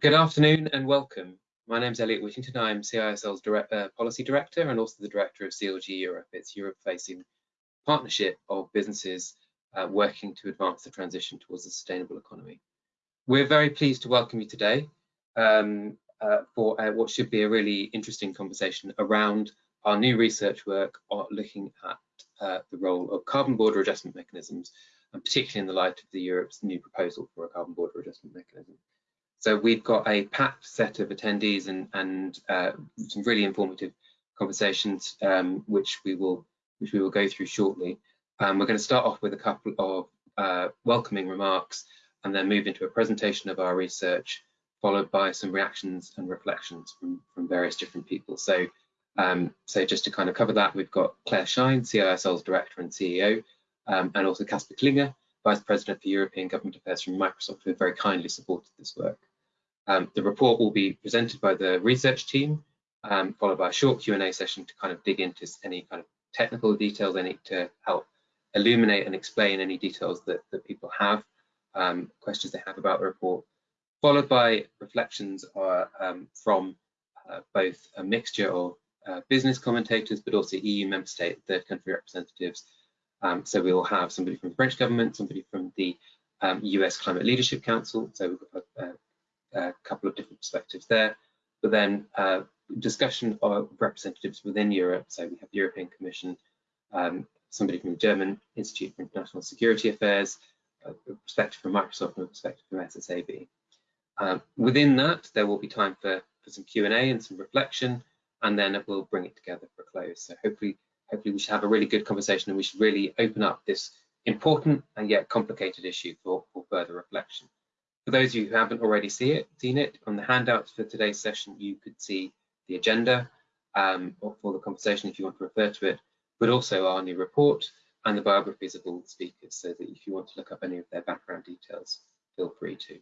Good afternoon and welcome. My name is Elliot Whittington. I'm CISL's direct, uh, Policy Director and also the Director of CLG Europe. It's Europe-facing partnership of businesses uh, working to advance the transition towards a sustainable economy. We're very pleased to welcome you today um, uh, for uh, what should be a really interesting conversation around our new research work looking at uh, the role of carbon border adjustment mechanisms, and particularly in the light of the Europe's new proposal for a carbon border adjustment mechanism. So we've got a packed set of attendees and, and uh, some really informative conversations, um, which we will which we will go through shortly. Um, we're going to start off with a couple of uh, welcoming remarks and then move into a presentation of our research, followed by some reactions and reflections from, from various different people. So, um, so just to kind of cover that, we've got Claire Shine, CISL's Director and CEO, um, and also Casper Klynge, Vice President for European Government Affairs from Microsoft, who very kindly supported this work. Um, the report will be presented by the research team, um, followed by a short Q&A session to kind of dig into any kind of technical details they need to help illuminate and explain any details that, that people have, um, questions they have about the report, followed by reflections are, um, from uh, both a mixture of uh, business commentators, but also EU member state, third country representatives. Um, so we will have somebody from the French government, somebody from the US um, Climate Leadership Council, so we've got a couple of different perspectives there. But then uh, discussion of representatives within Europe. So we have the European Commission, um, somebody from the German Institute for International Security Affairs, a perspective from Microsoft and a perspective from SSAB. Um, within that, there will be time for, for some Q&A and some reflection, and then we'll bring it together for a close. So hopefully, hopefully we should have a really good conversation and we should really open up this important and yet complicated issue for, for further reflection. For those of you who haven't already see it, seen it, on the handouts for today's session, you could see the agenda um, for the conversation if you want to refer to it, but also our new report and the biographies of all the speakers so that if you want to look up any of their background details, feel free to.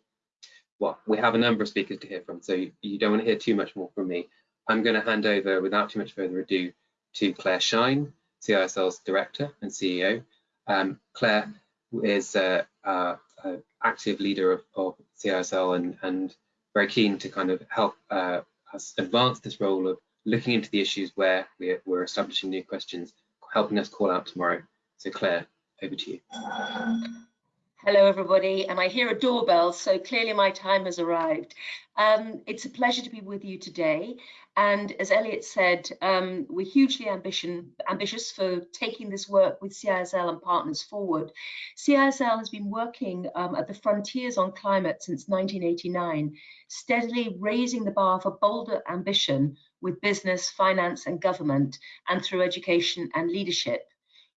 Well, we have a number of speakers to hear from, so you don't want to hear too much more from me. I'm going to hand over, without too much further ado, to Claire Shine, CISL's Director and CEO. Um, Claire is uh, uh, active leader of, of CISL and, and very keen to kind of help uh, us advance this role of looking into the issues where we're, we're establishing new questions, helping us call out tomorrow. So Claire, over to you. Hello, everybody. And I hear a doorbell, so clearly my time has arrived. Um, it's a pleasure to be with you today. And as Elliot said, um, we're hugely ambition, ambitious for taking this work with CISL and partners forward. CISL has been working um, at the frontiers on climate since 1989, steadily raising the bar for bolder ambition with business, finance and government, and through education and leadership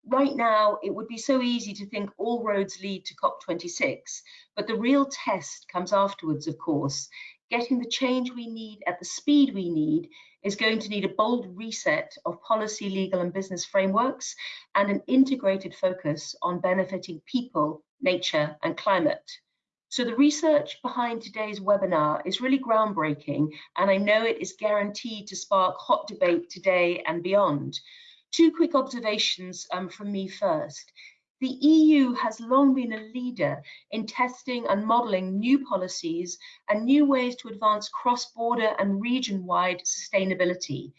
right now it would be so easy to think all roads lead to COP26, but the real test comes afterwards, of course. Getting the change we need at the speed we need is going to need a bold reset of policy, legal and business frameworks and an integrated focus on benefiting people, nature and climate. So the research behind today's webinar is really groundbreaking and I know it is guaranteed to spark hot debate today and beyond. Two quick observations um, from me first. The EU has long been a leader in testing and modelling new policies and new ways to advance cross-border and region-wide sustainability.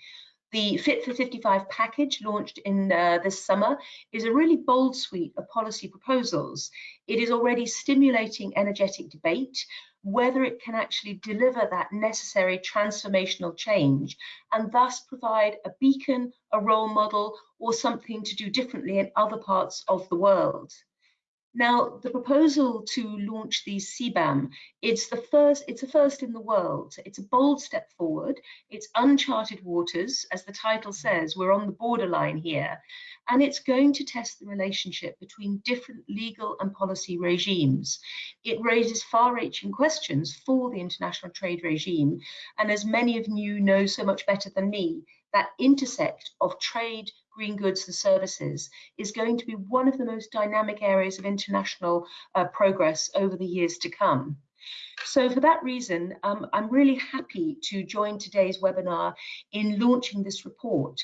The Fit for 55 package launched in uh, this summer is a really bold suite of policy proposals. It is already stimulating energetic debate whether it can actually deliver that necessary transformational change and thus provide a beacon, a role model, or something to do differently in other parts of the world. Now, the proposal to launch the CBAM, it's the first, it's a first in the world. It's a bold step forward. It's uncharted waters, as the title says, we're on the borderline here. And it's going to test the relationship between different legal and policy regimes. It raises far-reaching questions for the international trade regime. And as many of you know so much better than me, that intersect of trade, green goods and services is going to be one of the most dynamic areas of international uh, progress over the years to come. So for that reason, um, I'm really happy to join today's webinar in launching this report.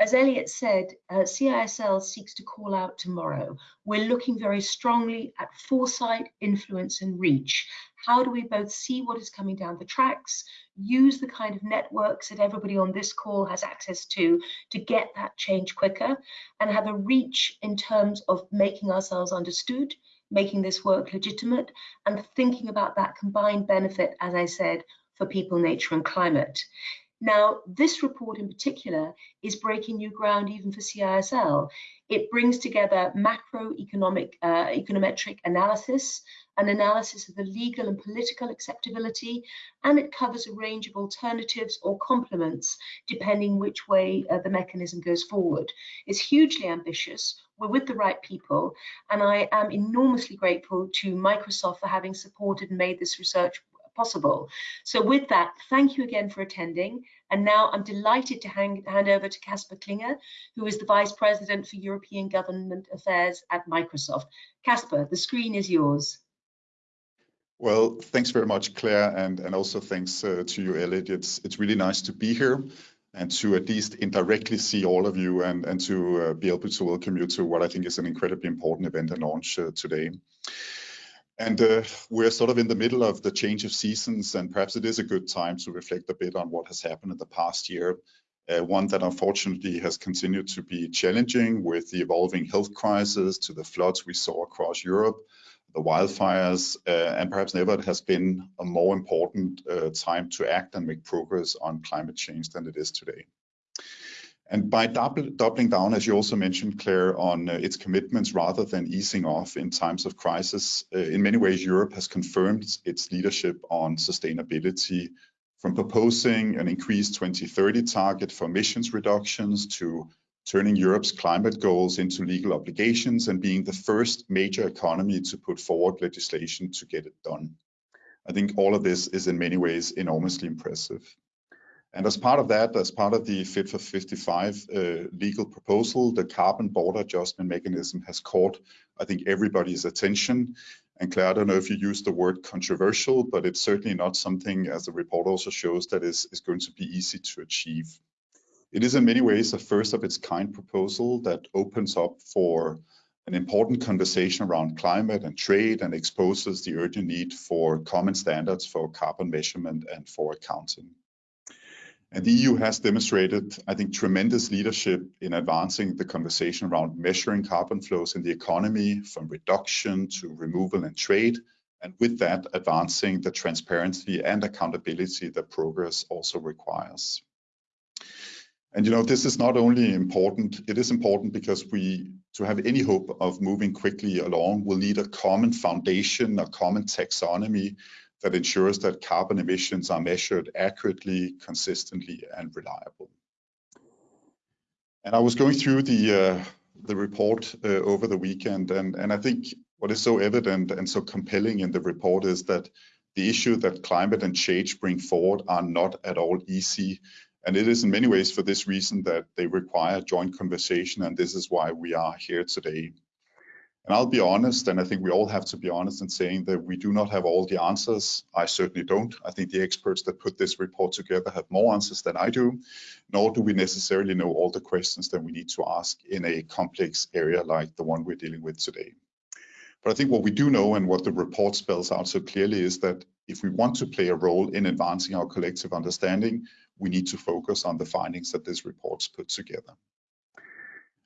As Elliot said, uh, CISL seeks to call out tomorrow. We're looking very strongly at foresight, influence and reach. How do we both see what is coming down the tracks, use the kind of networks that everybody on this call has access to to get that change quicker and have a reach in terms of making ourselves understood, making this work legitimate and thinking about that combined benefit, as I said, for people, nature and climate. Now, this report in particular is breaking new ground even for CISL. It brings together macroeconomic uh, econometric analysis, an analysis of the legal and political acceptability, and it covers a range of alternatives or complements depending which way uh, the mechanism goes forward. It's hugely ambitious. We're with the right people, and I am enormously grateful to Microsoft for having supported and made this research possible. So with that, thank you again for attending. And now I'm delighted to hang, hand over to Casper Klynge, who is the Vice President for European Government Affairs at Microsoft. Casper, the screen is yours. Well, thanks very much, Claire, and, and also thanks uh, to you, Elliot. It's, it's really nice to be here and to at least indirectly see all of you and, and to uh, be able to welcome you to what I think is an incredibly important event and launch uh, today. And uh, we're sort of in the middle of the change of seasons, and perhaps it is a good time to reflect a bit on what has happened in the past year. Uh, one that unfortunately has continued to be challenging with the evolving health crisis to the floods we saw across Europe, the wildfires, uh, and perhaps never has been a more important uh, time to act and make progress on climate change than it is today. And by doubling down, as you also mentioned, Claire, on uh, its commitments rather than easing off in times of crisis, uh, in many ways, Europe has confirmed its leadership on sustainability from proposing an increased 2030 target for emissions reductions to turning Europe's climate goals into legal obligations and being the first major economy to put forward legislation to get it done. I think all of this is in many ways enormously impressive. And as part of that, as part of the Fit for 55 uh, legal proposal, the carbon border adjustment mechanism has caught, I think, everybody's attention. And Claire, I don't know if you use the word controversial, but it's certainly not something, as the report also shows, that is, is going to be easy to achieve. It is in many ways a first of its kind proposal that opens up for an important conversation around climate and trade and exposes the urgent need for common standards for carbon measurement and for accounting. And the EU has demonstrated, I think, tremendous leadership in advancing the conversation around measuring carbon flows in the economy from reduction to removal and trade. And with that, advancing the transparency and accountability that progress also requires. And you know, this is not only important, it is important because we, to have any hope of moving quickly along, will need a common foundation, a common taxonomy that ensures that carbon emissions are measured accurately, consistently, and reliable. And I was going through the uh, the report uh, over the weekend, and and I think what is so evident and so compelling in the report is that the issue that climate and change bring forward are not at all easy. And it is in many ways for this reason that they require joint conversation, and this is why we are here today. And I'll be honest, and I think we all have to be honest in saying that we do not have all the answers. I certainly don't. I think the experts that put this report together have more answers than I do, nor do we necessarily know all the questions that we need to ask in a complex area like the one we're dealing with today. But I think what we do know and what the report spells out so clearly is that if we want to play a role in advancing our collective understanding, we need to focus on the findings that this report's put together.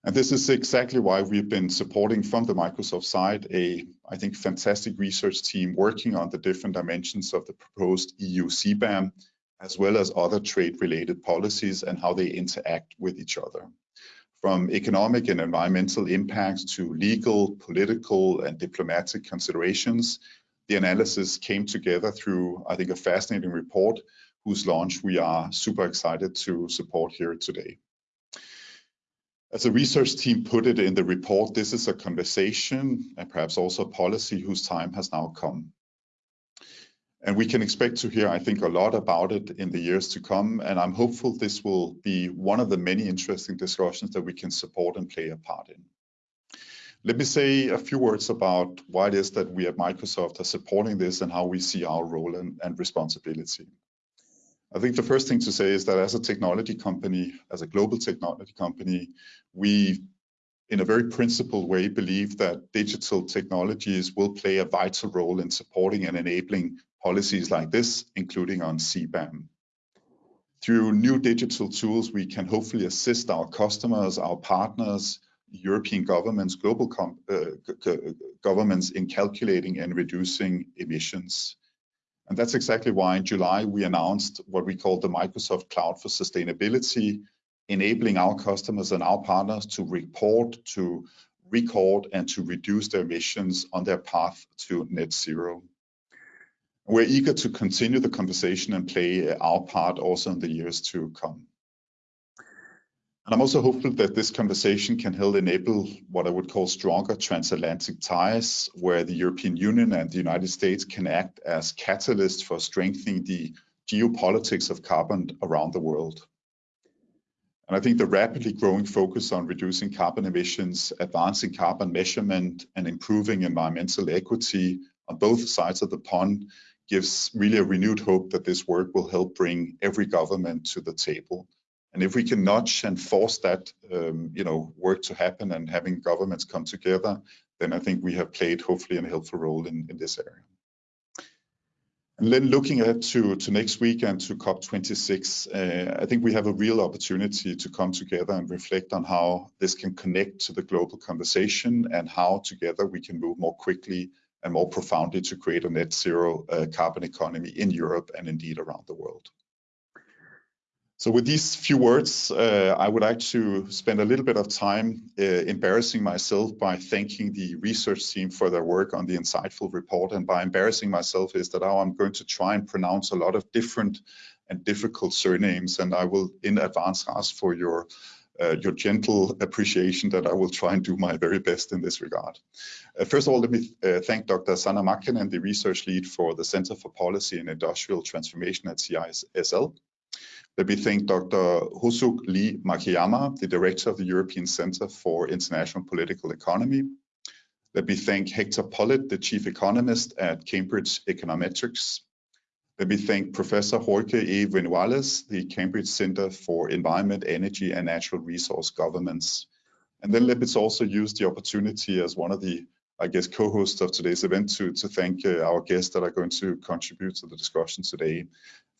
And this is exactly why we've been supporting from the Microsoft side a, I think, fantastic research team working on the different dimensions of the proposed EU CBAM, as well as other trade-related policies and how they interact with each other. From economic and environmental impacts to legal, political, and diplomatic considerations, the analysis came together through, I think, a fascinating report whose launch we are super excited to support here today. As a research team put it in the report, this is a conversation and perhaps also a policy whose time has now come. And we can expect to hear, I think, a lot about it in the years to come. And I'm hopeful this will be one of the many interesting discussions that we can support and play a part in. Let me say a few words about why it is that we at Microsoft are supporting this and how we see our role and, and responsibility. I think the first thing to say is that as a technology company, as a global technology company, we in a very principled way believe that digital technologies will play a vital role in supporting and enabling policies like this, including on CBAM. Through new digital tools, we can hopefully assist our customers, our partners, European governments, global uh, governments in calculating and reducing emissions. And that's exactly why in July we announced what we call the Microsoft Cloud for Sustainability, enabling our customers and our partners to report, to record, and to reduce their emissions on their path to net zero. We're eager to continue the conversation and play our part also in the years to come. And I'm also hopeful that this conversation can help enable what I would call stronger transatlantic ties, where the European Union and the United States can act as catalysts for strengthening the geopolitics of carbon around the world. And I think the rapidly growing focus on reducing carbon emissions, advancing carbon measurement, and improving environmental equity on both sides of the pond gives really a renewed hope that this work will help bring every government to the table. And if we can nudge and force that, um, you know, work to happen and having governments come together, then I think we have played hopefully a helpful role in, in this area. And then looking ahead to, to next week and to COP26, uh, I think we have a real opportunity to come together and reflect on how this can connect to the global conversation and how together we can move more quickly and more profoundly to create a net zero uh, carbon economy in Europe and indeed around the world. So with these few words, uh, I would like to spend a little bit of time uh, embarrassing myself by thanking the research team for their work on the insightful report. And by embarrassing myself is that I'm going to try and pronounce a lot of different and difficult surnames. And I will in advance ask for your uh, your gentle appreciation that I will try and do my very best in this regard. Uh, first of all, let me uh, thank Dr. Sanna Markkanen, the research lead for the Center for Policy and Industrial Transformation at CISL. Let me thank Dr. Hosuk Lee Makiyama, the director of the European Center for International Political Economy. Let me thank Hector Pollitt, the chief economist at Cambridge Econometrics. Let me thank Professor Jorge E. Vinuales, the Cambridge Center for Environment, Energy and Natural Resource Governance. And then let me also use the opportunity as one of the, I guess, co-hosts of today's event to, to thank uh, our guests that are going to contribute to the discussion today.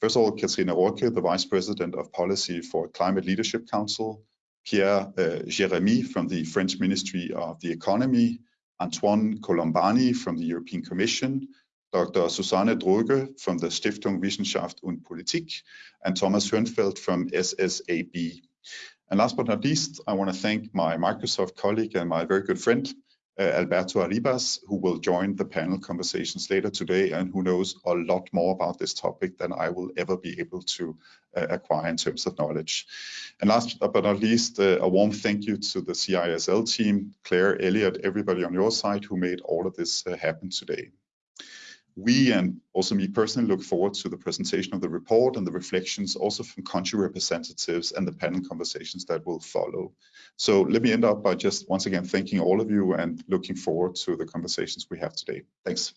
First of all, Catrina Rorke, the Vice President of Policy for Climate Leadership Council, Pierre uh, Jérémy from the French Ministry of the Economy, Antoine Colombani from the European Commission, Dr. Susanne Droge from the Stiftung Wissenschaft und Politik, and Thomas Hörnfeldt from SSAB. And last but not least, I want to thank my Microsoft colleague and my very good friend, Alberto Arribas, who will join the panel conversations later today and who knows a lot more about this topic than I will ever be able to uh, acquire in terms of knowledge. And last but not least, uh, a warm thank you to the CISL team, Claire, Elliot, everybody on your side who made all of this uh, happen today we and also me personally look forward to the presentation of the report and the reflections also from country representatives and the panel conversations that will follow. So let me end up by just once again thanking all of you and looking forward to the conversations we have today. Thanks.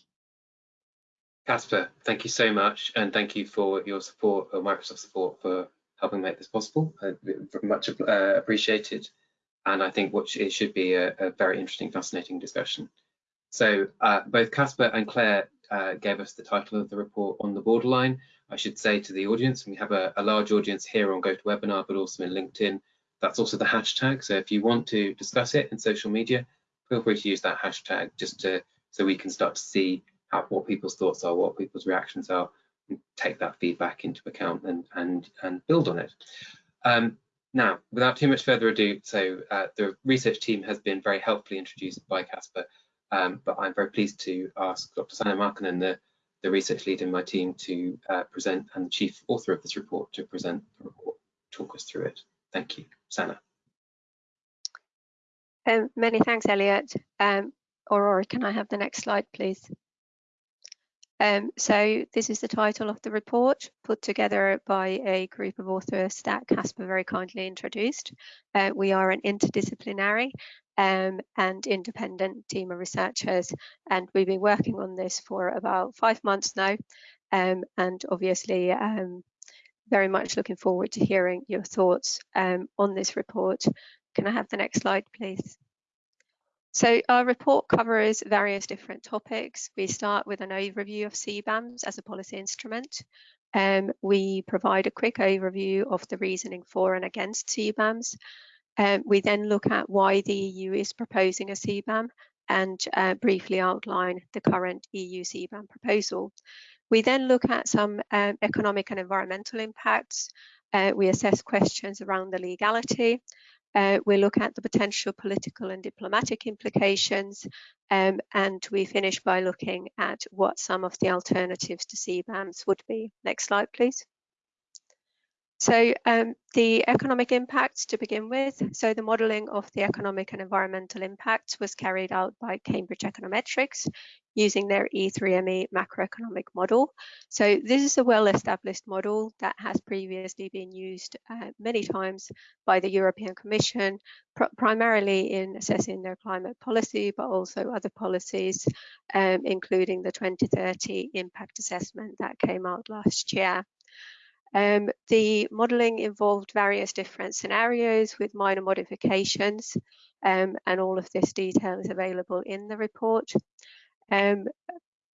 Casper, thank you so much and thank you for your support, or Microsoft support for helping make this possible. Uh, much uh, appreciated and I think what it should be a, a very interesting, fascinating discussion. So uh, both Casper and Claire uh, gave us the title of the report on the borderline. I should say to the audience, we have a, a large audience here on GoToWebinar, but also in LinkedIn. That's also the hashtag. So if you want to discuss it in social media, feel free to use that hashtag just to so we can start to see how, what people's thoughts are, what people's reactions are, and take that feedback into account and and and build on it. Um, now, without too much further ado, so uh, the research team has been very helpfully introduced by Casper. Um, but I'm very pleased to ask Dr. Sanna Markkanen, the, the research lead in my team, to uh, present and the chief author of this report to present the report, talk us through it. Thank you, Sanna. Um, many thanks, Elliot. Um, Aurora, can I have the next slide, please? Um, so this is the title of the report put together by a group of authors that Casper very kindly introduced. Uh, we are an interdisciplinary um, and independent team of researchers. And we've been working on this for about five months now. Um, and obviously, um, very much looking forward to hearing your thoughts um, on this report. Can I have the next slide, please? So our report covers various different topics. We start with an overview of CBAMs as a policy instrument. Um, we provide a quick overview of the reasoning for and against CBAMs. Um, we then look at why the EU is proposing a CBAM and uh, briefly outline the current EU CBAM proposal. We then look at some um, economic and environmental impacts. Uh, we assess questions around the legality uh, we look at the potential political and diplomatic implications, um, and we finish by looking at what some of the alternatives to CBAMs would be. Next slide, please. So um, the economic impacts to begin with. So the modelling of the economic and environmental impacts was carried out by Cambridge Econometrics using their E3ME macroeconomic model. So this is a well-established model that has previously been used uh, many times by the European Commission, pr primarily in assessing their climate policy, but also other policies, um, including the 2030 impact assessment that came out last year. Um, the modelling involved various different scenarios with minor modifications um, and all of this detail is available in the report. Um,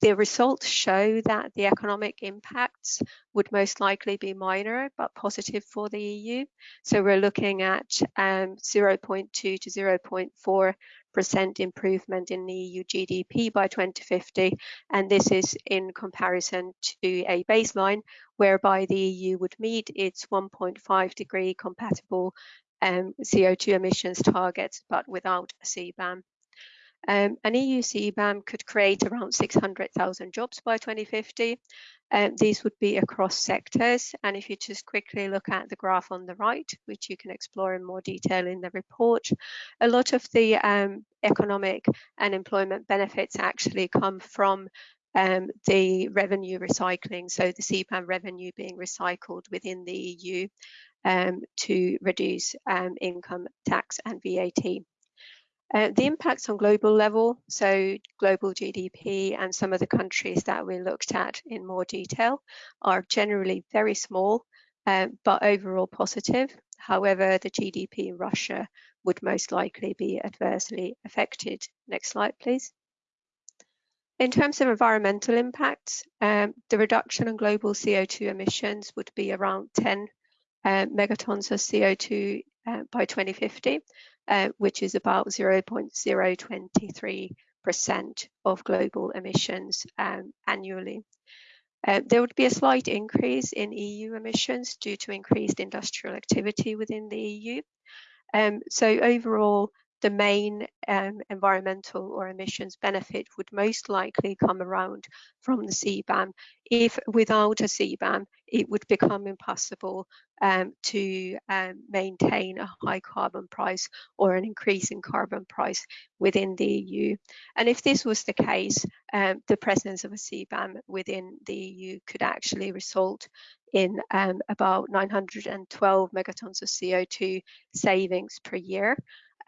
the results show that the economic impacts would most likely be minor but positive for the EU. So we're looking at um, 0.2 to 0.4 percent improvement in the EU GDP by 2050, and this is in comparison to a baseline whereby the EU would meet its 1.5 degree compatible um, CO2 emissions targets, but without CBAM. Um, an EU CBAM could create around 600,000 jobs by 2050. Um, these would be across sectors. And if you just quickly look at the graph on the right, which you can explore in more detail in the report, a lot of the um, economic and employment benefits actually come from um, the revenue recycling, so the CBAM revenue being recycled within the EU um, to reduce um, income tax and VAT. Uh, the impacts on global level, so global GDP and some of the countries that we looked at in more detail are generally very small, uh, but overall positive. However, the GDP in Russia would most likely be adversely affected. Next slide, please. In terms of environmental impacts, um, the reduction in global CO2 emissions would be around 10 uh, megatons of CO2 uh, by 2050, uh, which is about 0.023% of global emissions um, annually. Uh, there would be a slight increase in EU emissions due to increased industrial activity within the EU. Um, so overall, the main um, environmental or emissions benefit would most likely come around from the CBAM. If without a CBAM, it would become impossible um, to um, maintain a high carbon price or an increasing carbon price within the EU. And if this was the case, um, the presence of a CBAM within the EU could actually result in um, about 912 megatons of CO2 savings per year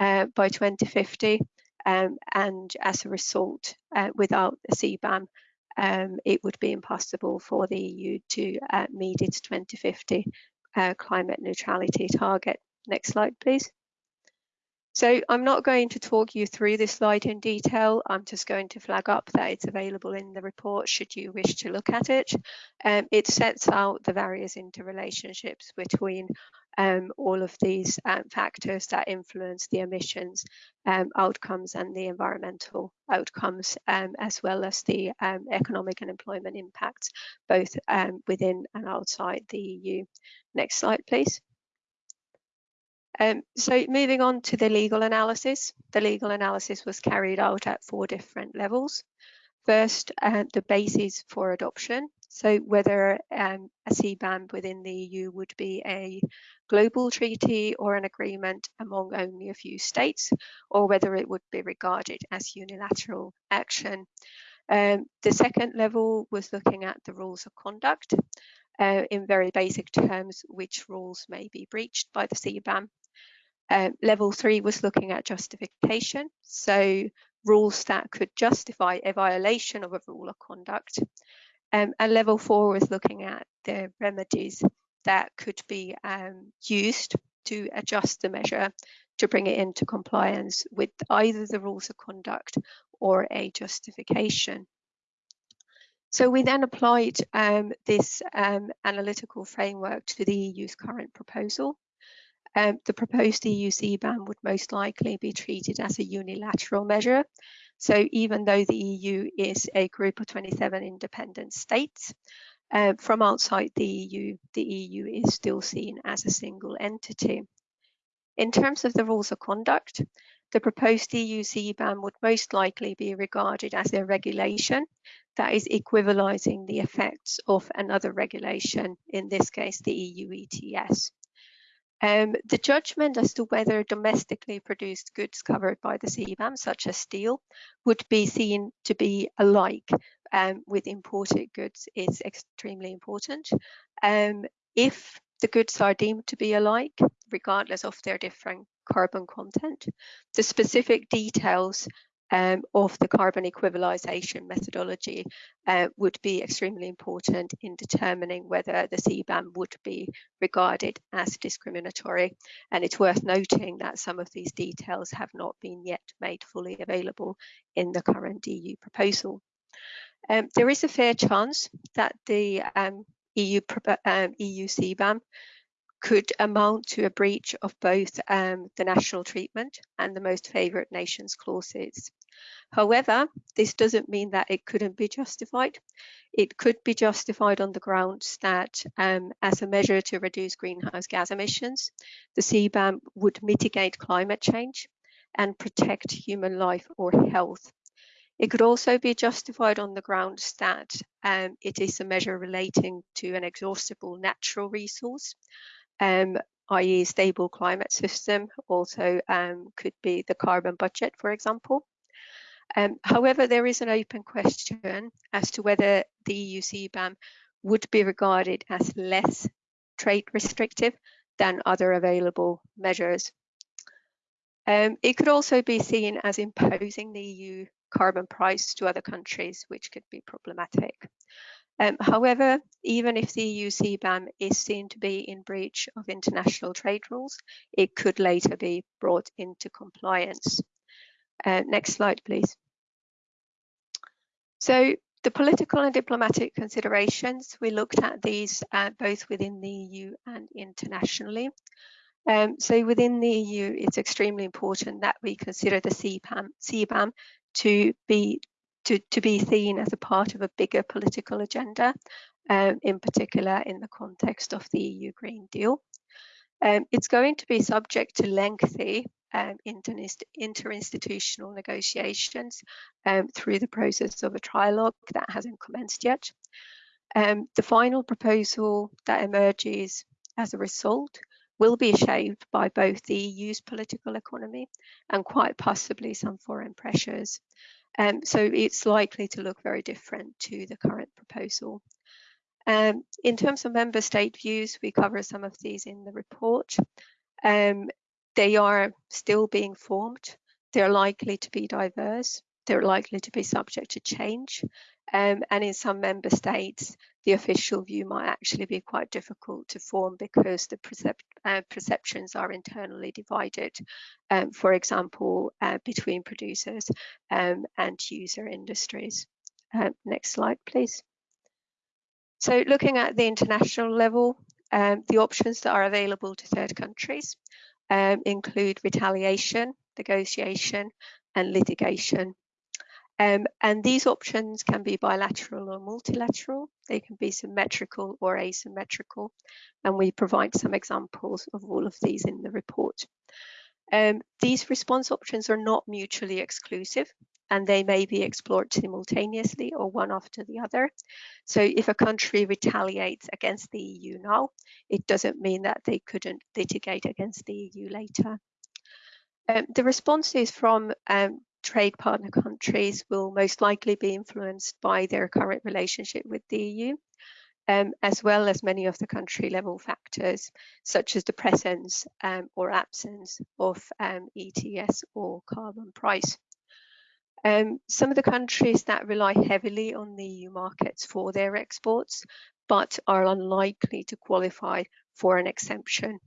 uh, by 2050. Um, and as a result, uh, without the CBAM, um, it would be impossible for the EU to uh, meet its 2050 uh, climate neutrality target. Next slide, please. So I'm not going to talk you through this slide in detail. I'm just going to flag up that it's available in the report should you wish to look at it. Um, it sets out the various interrelationships between um, all of these um, factors that influence the emissions um, outcomes and the environmental outcomes, um, as well as the um, economic and employment impacts, both within and outside the EU. Next slide, please. Um, so moving on to the legal analysis, the legal analysis was carried out at four different levels. First, uh, the basis for adoption. So whether um, a CBAM within the EU would be a global treaty or an agreement among only a few states, or whether it would be regarded as unilateral action. Um, the second level was looking at the rules of conduct. Uh, in very basic terms, which rules may be breached by the CBAM. Uh, level three was looking at justification, so rules that could justify a violation of a rule of conduct. Um, and level four was looking at the remedies that could be um, used to adjust the measure to bring it into compliance with either the rules of conduct or a justification. So we then applied um, this um, analytical framework to the EU's current proposal. Um, the proposed EU CBAM would most likely be treated as a unilateral measure. So even though the EU is a group of 27 independent states, uh, from outside the EU, the EU is still seen as a single entity. In terms of the rules of conduct, the proposed EU CBAM would most likely be regarded as a regulation that is equivalizing the effects of another regulation, in this case, the EU ETS. Um, the judgment as to whether domestically produced goods covered by the CBAM, such as steel, would be seen to be alike um, with imported goods is extremely important. Um, if the goods are deemed to be alike, regardless of their different carbon content. The specific details um, of the carbon equivalization methodology uh, would be extremely important in determining whether the CBAM would be regarded as discriminatory. And it's worth noting that some of these details have not been yet made fully available in the current EU proposal. Um, there is a fair chance that the um, EU, um, EU CBAM could amount to a breach of both um, the national treatment and the most favoured nations clauses. However, this doesn't mean that it couldn't be justified. It could be justified on the grounds that um, as a measure to reduce greenhouse gas emissions, the CBAM would mitigate climate change and protect human life or health. It could also be justified on the grounds that um, it is a measure relating to an exhaustible natural resource um, i.e. stable climate system, also um, could be the carbon budget, for example. Um, however, there is an open question as to whether the EU CBAM would be regarded as less trade restrictive than other available measures. Um, it could also be seen as imposing the EU carbon price to other countries, which could be problematic. Um, however, even if the EU CBAM is seen to be in breach of international trade rules, it could later be brought into compliance. Uh, next slide, please. So the political and diplomatic considerations, we looked at these uh, both within the EU and internationally. Um, so within the EU, it's extremely important that we consider the CBAM, CBAM to be to, to be seen as a part of a bigger political agenda, um, in particular in the context of the EU Green Deal. Um, it's going to be subject to lengthy um, interinstitutional negotiations um, through the process of a trilogue that hasn't commenced yet. Um, the final proposal that emerges as a result will be shaped by both the EU's political economy and quite possibly some foreign pressures. Um, so it's likely to look very different to the current proposal. Um, in terms of member state views, we cover some of these in the report. Um, they are still being formed. They're likely to be diverse. They're likely to be subject to change. Um, and in some member states, the official view might actually be quite difficult to form because the percep uh, perceptions are internally divided, um, for example, uh, between producers um, and user industries. Uh, next slide, please. So looking at the international level, um, the options that are available to third countries um, include retaliation, negotiation and litigation. Um, and these options can be bilateral or multilateral. They can be symmetrical or asymmetrical. And we provide some examples of all of these in the report. Um, these response options are not mutually exclusive and they may be explored simultaneously or one after the other. So if a country retaliates against the EU now, it doesn't mean that they couldn't litigate against the EU later. Um, the responses from um, trade partner countries will most likely be influenced by their current relationship with the EU, um, as well as many of the country level factors, such as the presence um, or absence of um, ETS or carbon price. Um, some of the countries that rely heavily on the EU markets for their exports but are unlikely to qualify for an exemption,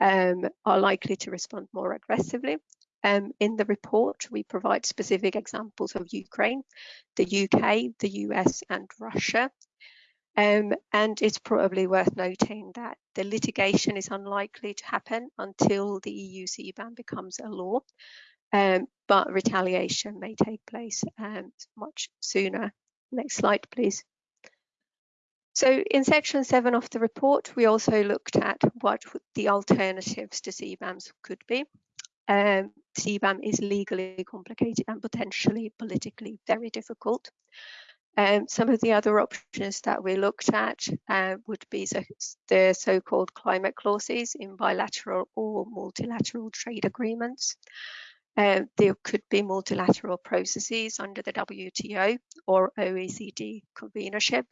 um, are likely to respond more aggressively. Um, in the report, we provide specific examples of Ukraine, the UK, the US and Russia. Um, and it's probably worth noting that the litigation is unlikely to happen until the EU CBAM becomes a law, um, but retaliation may take place um, much sooner. Next slide, please. So in section seven of the report, we also looked at what the alternatives to CBAMs could be. Um, CBAM is legally complicated and potentially politically very difficult. Um, some of the other options that we looked at uh, would be the so-called climate clauses in bilateral or multilateral trade agreements. Uh, there could be multilateral processes under the WTO or OECD convenership.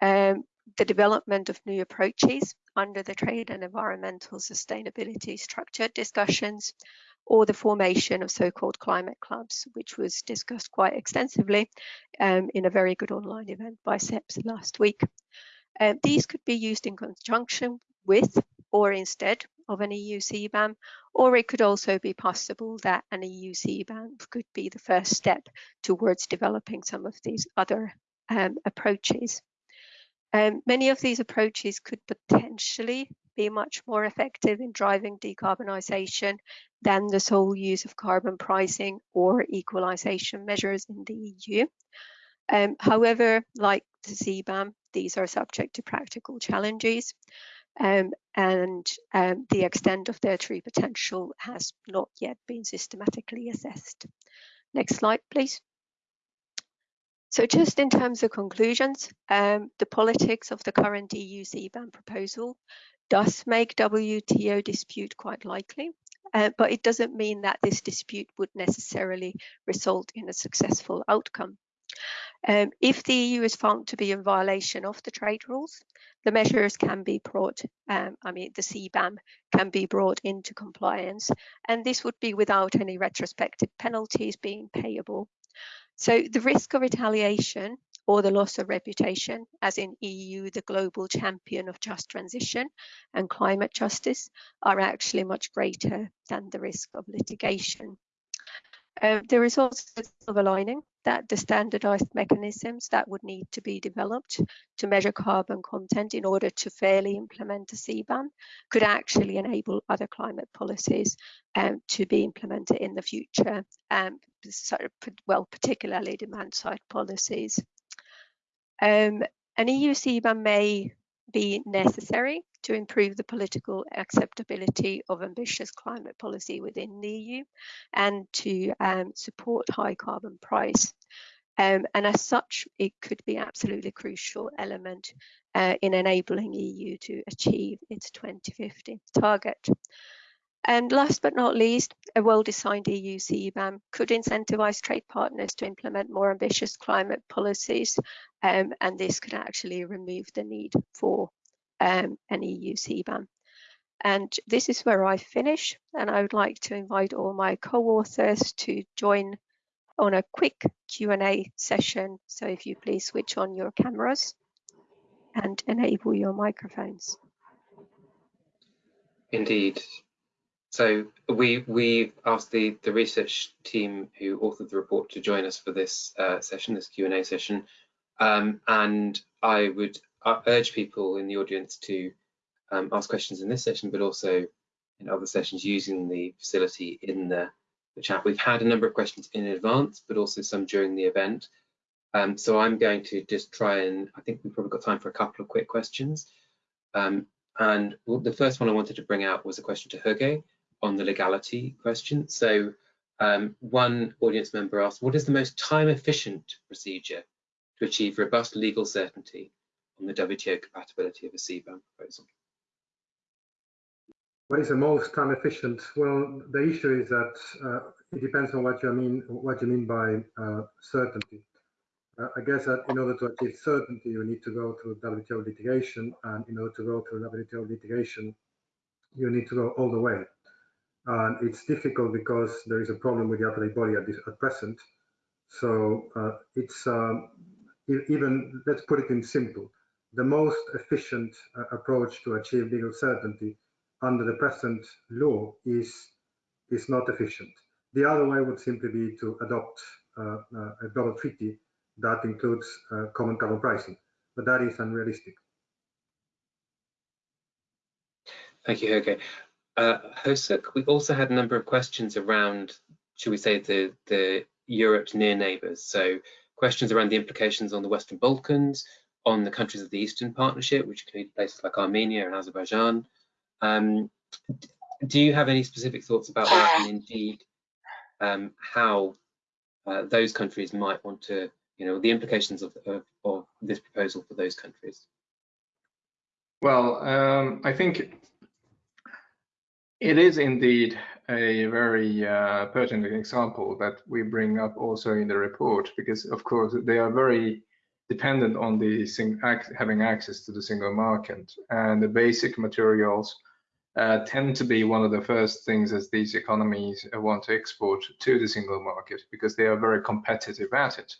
Um, the development of new approaches under the trade and environmental sustainability structured discussions or the formation of so-called climate clubs, which was discussed quite extensively um, in a very good online event by CEPS last week. Uh, these could be used in conjunction with or instead of an EU CBAM, or it could also be possible that an EU CBAM could be the first step towards developing some of these other um, approaches. Um, many of these approaches could potentially be much more effective in driving decarbonisation than the sole use of carbon pricing or equalisation measures in the EU. Um, however, like the CBAM, these are subject to practical challenges um, and um, the extent of their true potential has not yet been systematically assessed. Next slide, please. So just in terms of conclusions, um, the politics of the current EU CBAM proposal does make WTO dispute quite likely, uh, but it doesn't mean that this dispute would necessarily result in a successful outcome. Um, if the EU is found to be in violation of the trade rules, the measures can be brought, um, I mean, the CBAM can be brought into compliance, and this would be without any retrospective penalties being payable. So the risk of retaliation or the loss of reputation, as in EU, the global champion of just transition and climate justice, are actually much greater than the risk of litigation. Uh, there is also a silver lining that the standardized mechanisms that would need to be developed to measure carbon content in order to fairly implement a CBAM could actually enable other climate policies um, to be implemented in the future, um, well, particularly demand side policies. Um, an EU CBAM may be necessary to improve the political acceptability of ambitious climate policy within the EU and to um, support high carbon price. Um, and as such, it could be absolutely crucial element uh, in enabling EU to achieve its 2050 target. And last but not least, a well-designed EU CBAM could incentivize trade partners to implement more ambitious climate policies, um, and this could actually remove the need for um, an EU CBAM. And this is where I finish, and I would like to invite all my co-authors to join on a quick Q&A session. So if you please switch on your cameras and enable your microphones. Indeed. So we we asked the the research team who authored the report to join us for this uh, session, this Q and A session, um, and I would uh, urge people in the audience to um, ask questions in this session, but also in other sessions using the facility in the, the, chat. We've had a number of questions in advance, but also some during the event. Um, so I'm going to just try and I think we've probably got time for a couple of quick questions. Um, and the first one I wanted to bring out was a question to Hugo on the legality question. So um, one audience member asked, what is the most time efficient procedure to achieve robust legal certainty on the WTO compatibility of a CBAM proposal? What is the most time efficient? Well, the issue is that uh, it depends on what you mean what you mean by uh, certainty. Uh, I guess that in order to achieve certainty, you need to go through WTO litigation, and in order to go through WTO litigation, you need to go all the way. And it's difficult because there is a problem with the appellate body at, this, at present. So uh, it's um, even, let's put it in simple. the most efficient uh, approach to achieve legal certainty under the present law is, is not efficient. The other way would simply be to adopt uh, uh, a global treaty that includes uh, common carbon pricing, but that is unrealistic. Thank you, Jorge. Uh, Hosuk, we also had a number of questions around, should we say, the, the Europe's near neighbours. So questions around the implications on the Western Balkans, on the countries of the Eastern Partnership, which include places like Armenia and Azerbaijan. Um, do you have any specific thoughts about that and indeed um, how uh, those countries might want to, you know, the implications of, of, of this proposal for those countries? Well, um, I think it is indeed a very uh, pertinent example that we bring up also in the report because, of course, they are very dependent on the having access to the single market and the basic materials uh, tend to be one of the first things as these economies want to export to the single market because they are very competitive at it.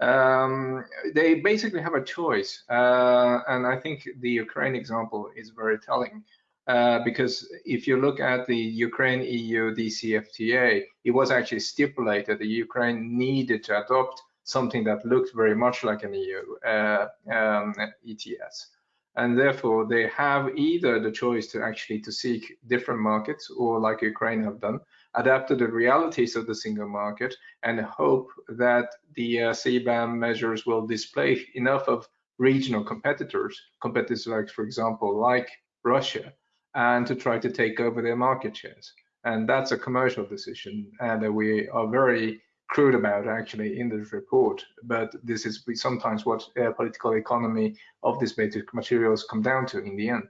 Um, they basically have a choice, uh, and I think the Ukraine example is very telling. Uh, because if you look at the Ukraine EU DCFTA, it was actually stipulated that Ukraine needed to adopt something that looked very much like an EU uh, um, ETS. And therefore, they have either the choice to actually to seek different markets, or like Ukraine have done, adapt to the realities of the single market, and hope that the uh, CBAM measures will display enough of regional competitors, competitors like, for example, like Russia, and to try to take over their market shares. And that's a commercial decision, and we are very crude about actually in this report. But this is sometimes what uh, political economy of these basic materials come down to in the end.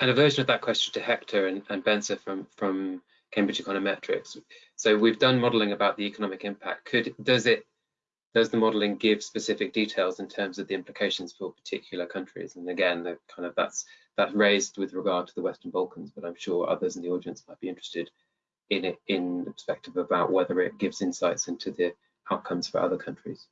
And a version of that question to Hector and, and from from Cambridge Econometrics. So we've done modelling about the economic impact. Could does it does the modelling give specific details in terms of the implications for particular countries? And again, the kind of that's that's raised with regard to the Western Balkans, but I'm sure others in the audience might be interested in it in the perspective about whether it gives insights into the outcomes for other countries.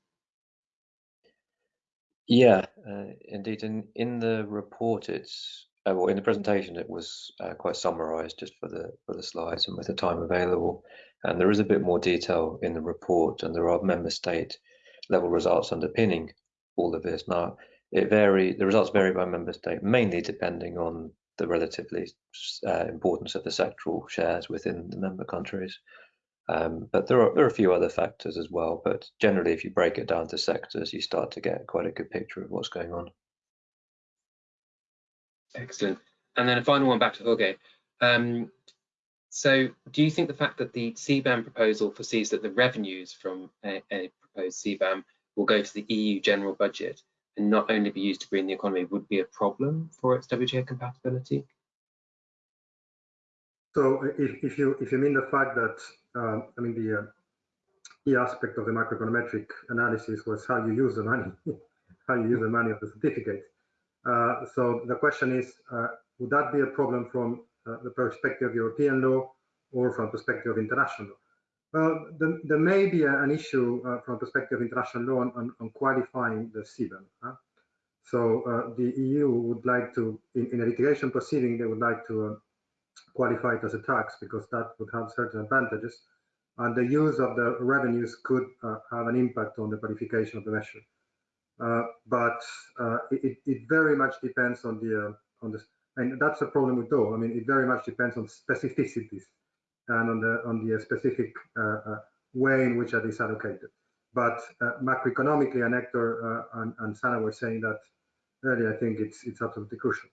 Yeah, uh, indeed. In in the report, it's uh, well in the presentation it was uh, quite summarised just for the for the slides and with the time available. And there is a bit more detail in the report, and there are member state level results underpinning all of this. Now, it vary. The results vary by member state, mainly depending on the relatively uh, importance of the sectoral shares within the member countries. Um, but there are there are a few other factors as well. But generally, if you break it down to sectors, you start to get quite a good picture of what's going on. Excellent. And then a final one back to Jorge. Um, so, do you think the fact that the CBAM proposal foresees that the revenues from a, a proposed CBAM will go to the EU general budget and not only be used to green the economy would be a problem for its WTO compatibility? So if, if you if you mean the fact that uh, I mean the uh, key aspect of the macroeconometric analysis was how you use the money, how you use the money of the certificate. Uh, so the question is, uh, would that be a problem from uh, the perspective of European law or from perspective of international law? Well, there, may be an issue uh, from perspective of international law on, on, qualifying the CBAM. Huh? So uh, the EU would like to, in, in, a litigation proceeding, they would like to uh, qualify it as a tax because that would have certain advantages. And the use of the revenues could uh, have an impact on the qualification of the measure. Uh, but uh, it, it, very much depends on the on the and that's the problem with DOE. I mean, it very much depends on specificities and on the on the specific uh, uh, way in which that is allocated. But uh, macroeconomically, and Hector and, and Sanna were saying that earlier, I think it's it's absolutely crucial.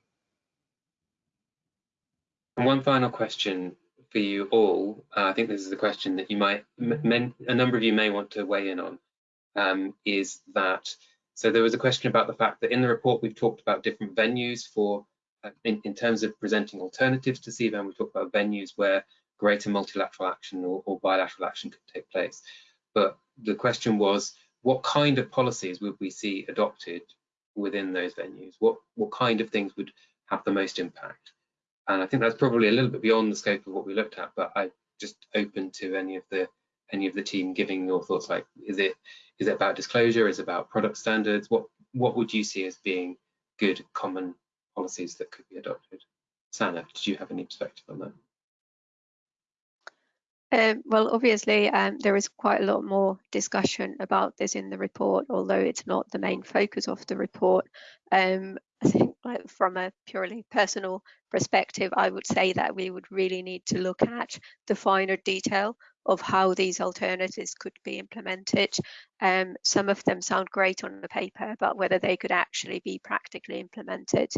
One final question for you all. Uh, I think this is a question that you might, a number of you may want to weigh in on, um, is that, so there was a question about the fact that in the report we've talked about different venues for, uh, in, in terms of presenting alternatives to CBAM, we talked about venues where greater multilateral action or, or bilateral action could take place. But the question was, what kind of policies would we see adopted within those venues? What what kind of things would have the most impact? And I think that's probably a little bit beyond the scope of what we looked at, but I just open to any of the any of the team giving your thoughts. Like, is it is it about disclosure? Is it about product standards? What what would you see as being good common policies that could be adopted? Sanna, did you have any perspective on that? Um, well, obviously, um, there is quite a lot more discussion about this in the report, although it's not the main focus of the report. Um, I think like, from a purely personal perspective, I would say that we would really need to look at the finer detail of how these alternatives could be implemented. Um, some of them sound great on the paper, but whether they could actually be practically implemented.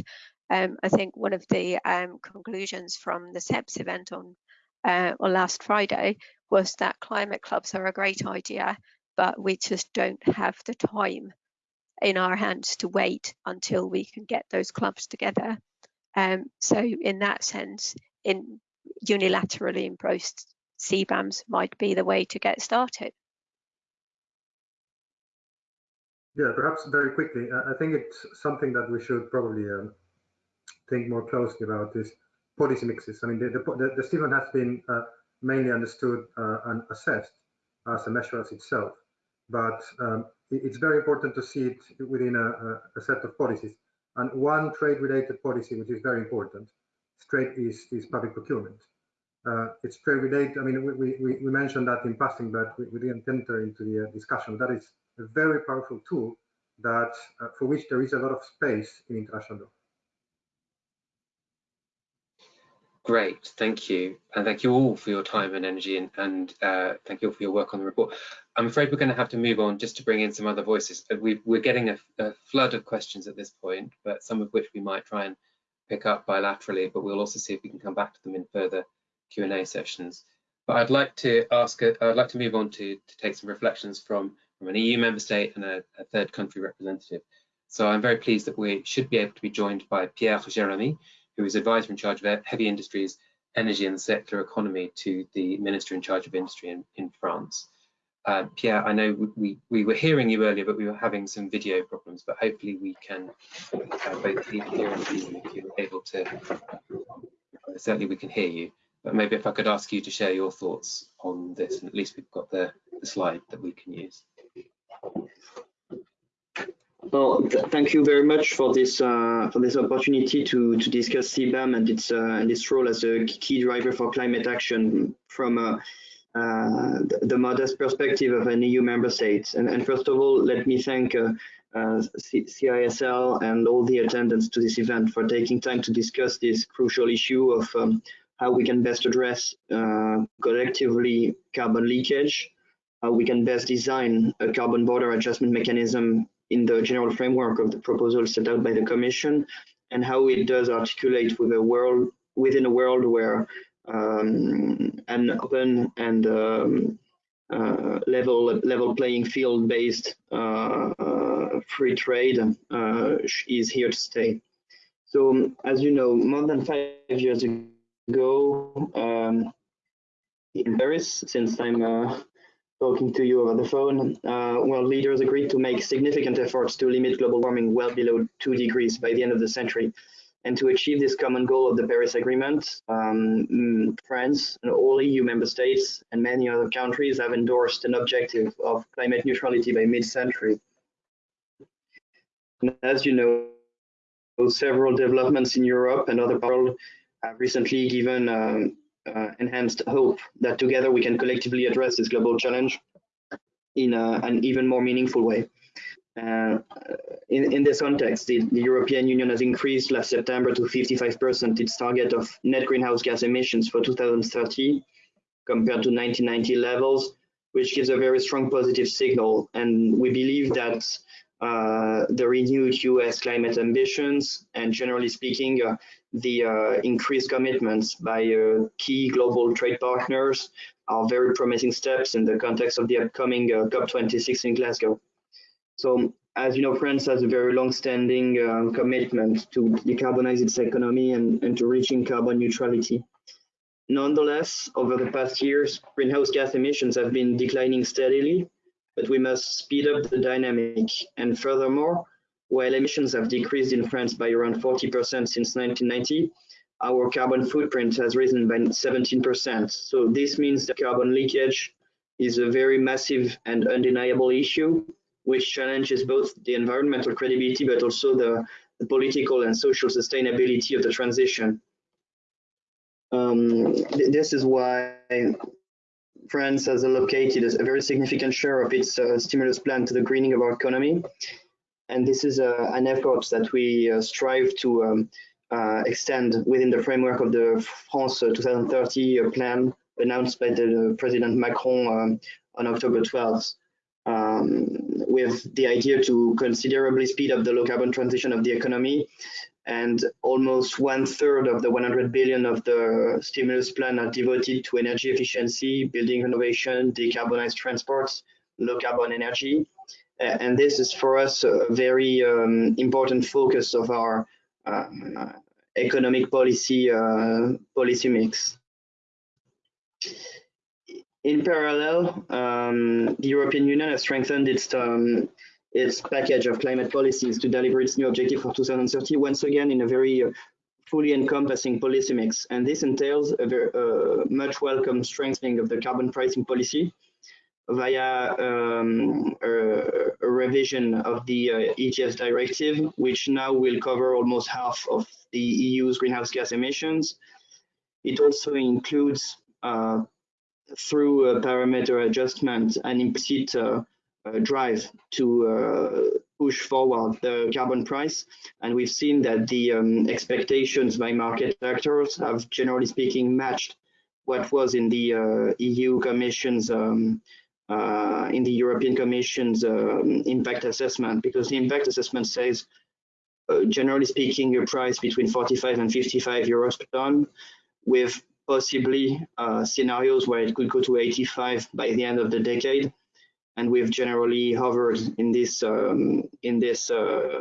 Um, I think one of the um, conclusions from the CEPS event on uh, or last Friday was that climate clubs are a great idea, but we just don't have the time in our hands to wait until we can get those clubs together. Um, so in that sense, in unilaterally imposed CBAMs might be the way to get started. Yeah, perhaps very quickly. I think it's something that we should probably um, think more closely about is policy mixes. I mean, the, the, the has been uh, mainly understood uh, and assessed as a measure as itself, but um, it, it's very important to see it within a, a, set of policies. And one trade-related policy, which is very important, trade is, is public procurement. Uh, it's trade-related. I mean, we, we, we mentioned that in passing, but we, we didn't enter into the uh, discussion. That is a very powerful tool that uh, for which there is a lot of space in international law. Great, thank you. And thank you all for your time and energy and, and uh, thank you all for your work on the report. I'm afraid we're going to have to move on just to bring in some other voices. Uh, we are getting a, a, flood of questions at this point, but some of which we might try and pick up bilaterally, but we'll also see if we can come back to them in further Q&A sessions. But I'd like to ask, uh, I'd like to move on to, to take some reflections from, from an EU member state and a, a third country representative. So I'm very pleased that we should be able to be joined by Pierre Jérémy, who is advisor in charge of heavy industries, energy and circular economy to the minister in charge of industry in, in France. Uh, Pierre, I know we, we were hearing you earlier, but we were having some video problems, but hopefully we can uh, both hear and you if you're able to. Certainly we can hear you, but maybe if I could ask you to share your thoughts on this, and at least we've got the, the slide that we can use. Well, th thank you very much for this uh, for this opportunity to to discuss CBAM and its uh, and its role as a key driver for climate action from uh, uh the, the, modest perspective of an EU member state. And, and first of all, let me thank uh, uh, CISL and all the attendants to this event for taking time to discuss this crucial issue of um, how we can best address collectively carbon leakage, how we can best design a carbon border adjustment mechanism in the general framework of the proposal set out by the Commission and how it does articulate with a world within a world where um, an open and um, uh, level level playing field based uh, uh, free trade uh, is here to stay. So as you know, more than five years ago um, in Paris, since I'm uh, talking to you over the phone, uh, world leaders agreed to make significant efforts to limit global warming well below two degrees by the end of the century. And to achieve this common goal of the Paris Agreement, um, mm, France and all EU member states and many other countries have endorsed an objective of climate neutrality by mid-century. As you know, several developments in Europe and other world have recently given um, uh, enhanced hope that together we can collectively address this global challenge in a, an even more meaningful way. Uh, in, in, this context, the, the, European Union has increased last September to 55% its target of net greenhouse gas emissions for 2030 compared to 1990 levels, which gives a very strong positive signal. And we believe that uh, the renewed US climate ambitions and generally speaking, uh, the uh, increased commitments by uh, key global trade partners are very promising steps in the context of the upcoming uh, COP26 in Glasgow. So, as you know, France has a very long-standing uh, commitment to decarbonize its economy and, and to reaching carbon neutrality. Nonetheless, over the past years, greenhouse gas emissions have been declining steadily, but we must speed up the dynamic. And furthermore, while emissions have decreased in France by around 40% since 1990, our carbon footprint has risen by 17%. So this means that carbon leakage is a very massive and undeniable issue, which challenges both the environmental credibility but also the, the political and social sustainability of the transition. Um, th this is why France has allocated a very significant share of its uh, stimulus plan to the greening of our economy. And this is uh, an effort that we uh, strive to um, uh, extend within the framework of the France 2030 plan announced by the President Macron um, on October 12th. Um, with the idea to considerably speed up the low carbon transition of the economy and almost one third of the 100 billion of the stimulus plan are devoted to energy efficiency, building renovation, decarbonized transports, low carbon energy. And this is for us a very um, important focus of our uh, economic policy uh, policy mix. In parallel, um, the European Union has strengthened its um, its package of climate policies to deliver its new objective for 2030, once again in a very uh, fully encompassing policy mix. And this entails a very uh, much welcome strengthening of the carbon pricing policy via um, a, a, revision of the uh, ETS directive, which now will cover almost half of the EU's greenhouse gas emissions. It also includes, uh, through a parameter adjustment, an implicit uh, drive to uh, push forward the carbon price. And we've seen that the um, expectations by market actors have, generally speaking, matched what was in the uh, EU Commission's um, uh, in the European Commission's um, impact assessment, because the impact assessment says, uh, generally speaking, a price between 45 and 55 euros per ton, with possibly uh, scenarios where it could go to 85 by the end of the decade and we've generally hovered in this um, in this uh,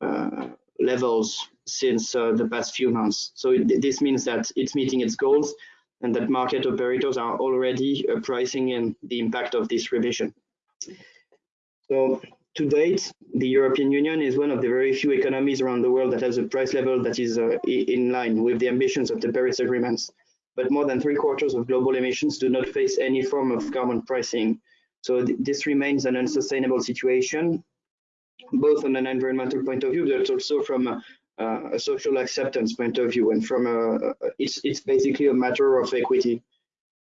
uh, levels since uh, the past few months. So it, this means that it's meeting its goals and that market operators are already pricing in the impact of this revision. So to date, the European Union is one of the very few economies around the world that has a price level that is uh, in line with the ambitions of the Paris agreements. But more than three quarters of global emissions do not face any form of carbon pricing. So th this remains an unsustainable situation, both on an environmental point of view, but also from a, a social acceptance point of view. And from a, it's, it's basically a matter of equity.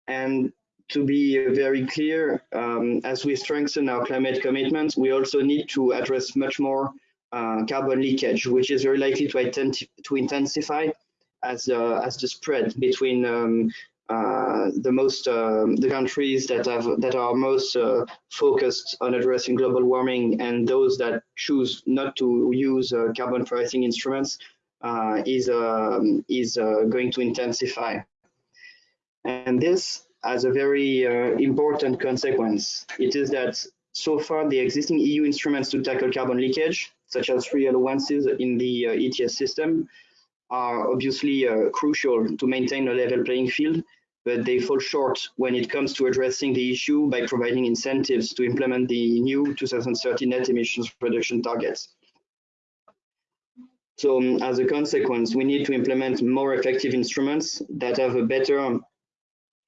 And to be very clear, um, as we strengthen our climate commitments, we also need to address much more uh, carbon leakage, which is very likely to, to intensify as, uh, as the spread between um, uh, the most um, the countries that have that are most uh, focused on addressing global warming and those that choose not to use uh, carbon pricing instruments uh, is um, is uh, going to intensify. And this has a very important consequence. It is that so far the existing EU instruments to tackle carbon leakage such as free allowances in the ETS system are obviously crucial to maintain a level playing field but they fall short when it comes to addressing the issue by providing incentives to implement the new 2030 net emissions reduction targets. So um, as a consequence, we need to implement more effective instruments that have a better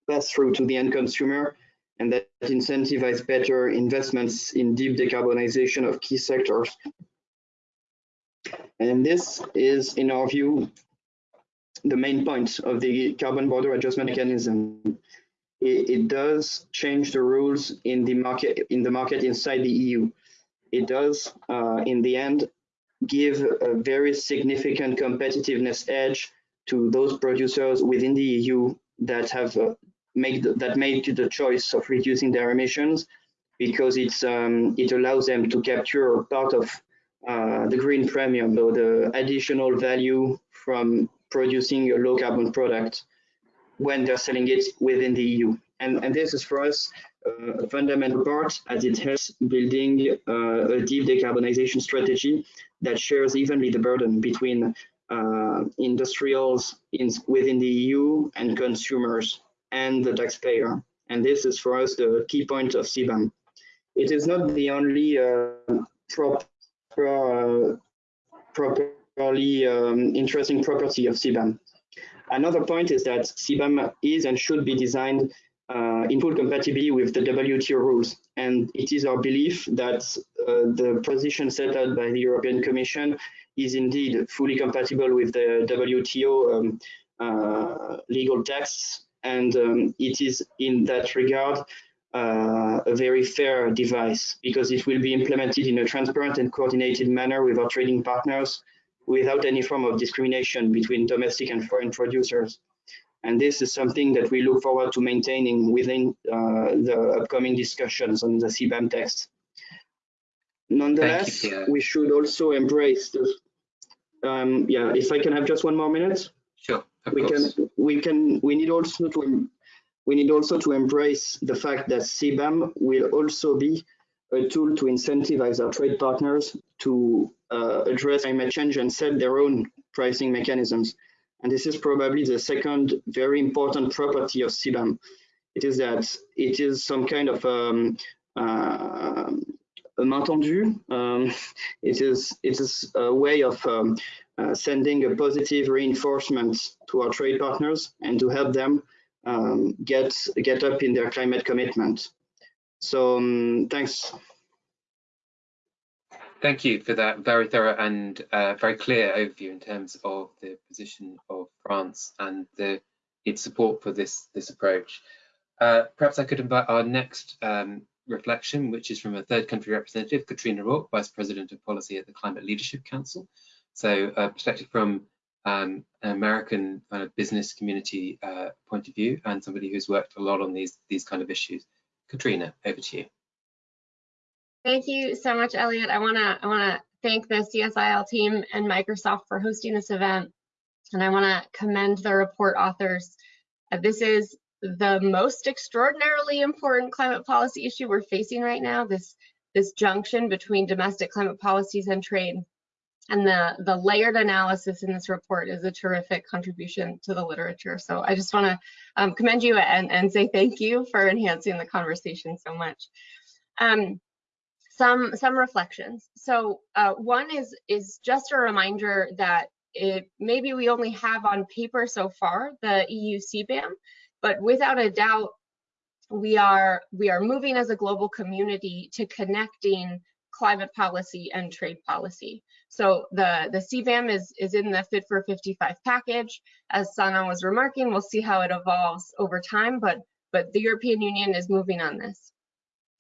pass through to the end consumer and that incentivize better investments in deep decarbonization of key sectors. And this is, in our view, the main point of the carbon border adjustment mechanism. It, it, does change the rules in the market in the market inside the EU. It does, uh, in the end, give a very significant competitiveness edge to those producers within the EU that have uh, made that made the choice of reducing their emissions because it's um, it allows them to capture part of uh, the green premium, or the additional value from producing a low carbon product when they're selling it within the EU. And, and this is for us uh, a fundamental part as it helps building uh, a deep decarbonization strategy that shares evenly the burden between uh, industrials in, within the EU and consumers and the taxpayer. And this is for us the key point of CBAM. It is not the only uh, proper, uh, proper really um, interesting property of CBAM. Another point is that CBAM is and should be designed uh, in full compatibility with the WTO rules. And it is our belief that uh, the position set out by the European Commission is indeed fully compatible with the WTO um, uh, legal texts. And um, it is in that regard uh, a very fair device because it will be implemented in a transparent and coordinated manner with our trading partners without any form of discrimination between domestic and foreign producers. And this is something that we look forward to maintaining within uh, the upcoming discussions on the CBAM text. Nonetheless, you, we should also embrace the, um, yeah, if I can have just one more minute. Sure, we course. can, we can, we need also to, we need also to embrace the fact that CBAM will also be a tool to incentivize our trade partners to uh, address climate change and set their own pricing mechanisms. And this is probably the second very important property of CBAM. It is that it is some kind of um, uh, a main. Um, it is it is a way of um, uh, sending a positive reinforcement to our trade partners and to help them um, get get up in their climate commitment. So um, thanks. Thank you for that very thorough and uh, very clear overview in terms of the position of France and the, its support for this, this approach. Uh, perhaps I could invite our next um, reflection, which is from a third country representative, Catrina Rorke, Vice President of Policy at the Climate Leadership Council. So a perspective from um, an American kind business community uh, point of view and somebody who's worked a lot on these, these kind of issues. Catrina, over to you. Thank you so much, Elliot. I want to I want to thank the CSIL team and Microsoft for hosting this event, and I want to commend the report authors. Uh, this is the most extraordinarily important climate policy issue we're facing right now. This this junction between domestic climate policies and trade, and the the layered analysis in this report is a terrific contribution to the literature. So I just want to um, commend you and and say thank you for enhancing the conversation so much. Um, some some reflections. So uh, one is is just a reminder that it, maybe we only have on paper so far the EU CBAM, but without a doubt we are we are moving as a global community to connecting climate policy and trade policy. So the the CBAM is is in the Fit for 55 package. As Sanna was remarking, we'll see how it evolves over time, but but the European Union is moving on this.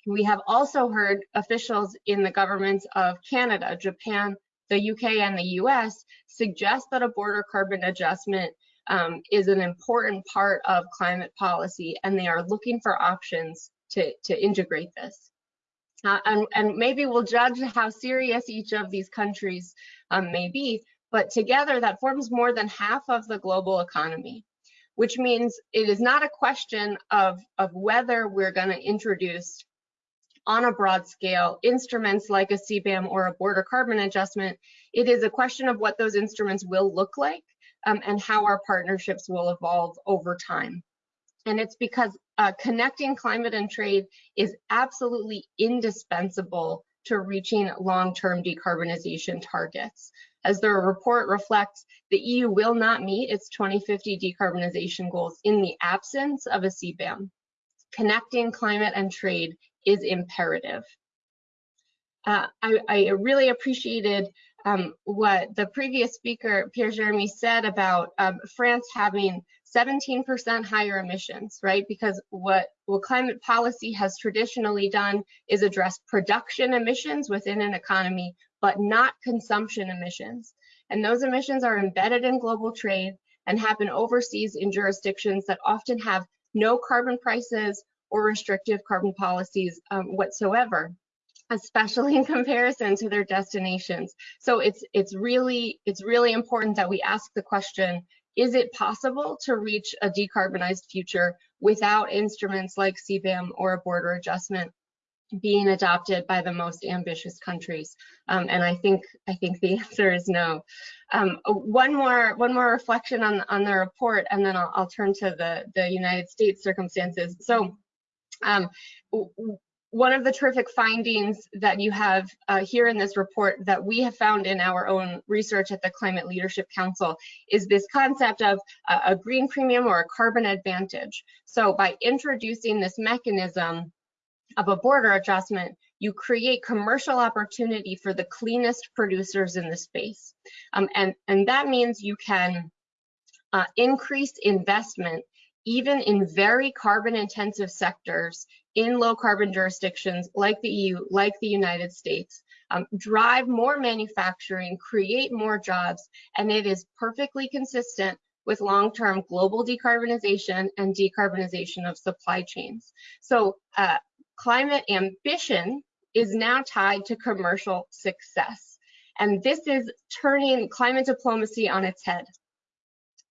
We have also heard officials in the governments of Canada, Japan, the UK, and the US suggest that a border carbon adjustment um, is an important part of climate policy, and they are looking for options to, to integrate this. Uh, and, and, maybe we'll judge how serious each of these countries um, may be, but together that forms more than half of the global economy, which means it is not a question of, of whether we're going to introduce on a broad scale instruments like a CBAM or a border carbon adjustment, it is a question of what those instruments will look like um, and how our partnerships will evolve over time. And it's because uh, connecting climate and trade is absolutely indispensable to reaching long-term decarbonization targets. As the report reflects, the EU will not meet its 2050 decarbonization goals in the absence of a CBAM. Connecting climate and trade is imperative. Uh, I, I, really appreciated um, what the previous speaker, Pierre Jeremy, said about um, France having 17% higher emissions, right? Because what, what climate policy has traditionally done is address production emissions within an economy, but not consumption emissions. And those emissions are embedded in global trade and happen overseas in jurisdictions that often have no carbon prices or restrictive carbon policies um, whatsoever especially in comparison to their destinations. So it's it's really it's really important that we ask the question, is it possible to reach a decarbonized future without instruments like CBAM or a border adjustment being adopted by the most ambitious countries? Um, and I think I think the answer is no. Um, one more one more reflection on on the report, and then I'll, I'll turn to the the United States circumstances. So um, one of the terrific findings that you have uh, here in this report that we have found in our own research at the Climate Leadership Council is this concept of a, a green premium or a carbon advantage. So by introducing this mechanism of a border adjustment, you create commercial opportunity for the cleanest producers in the space. Um, and, and that means you can uh, increase investment even in very carbon intensive sectors in low carbon jurisdictions like the EU, like the United States, um, drive more manufacturing, create more jobs, and it is perfectly consistent with long-term global decarbonization and decarbonization of supply chains. So uh, climate ambition is now tied to commercial success. And this is turning climate diplomacy on its head.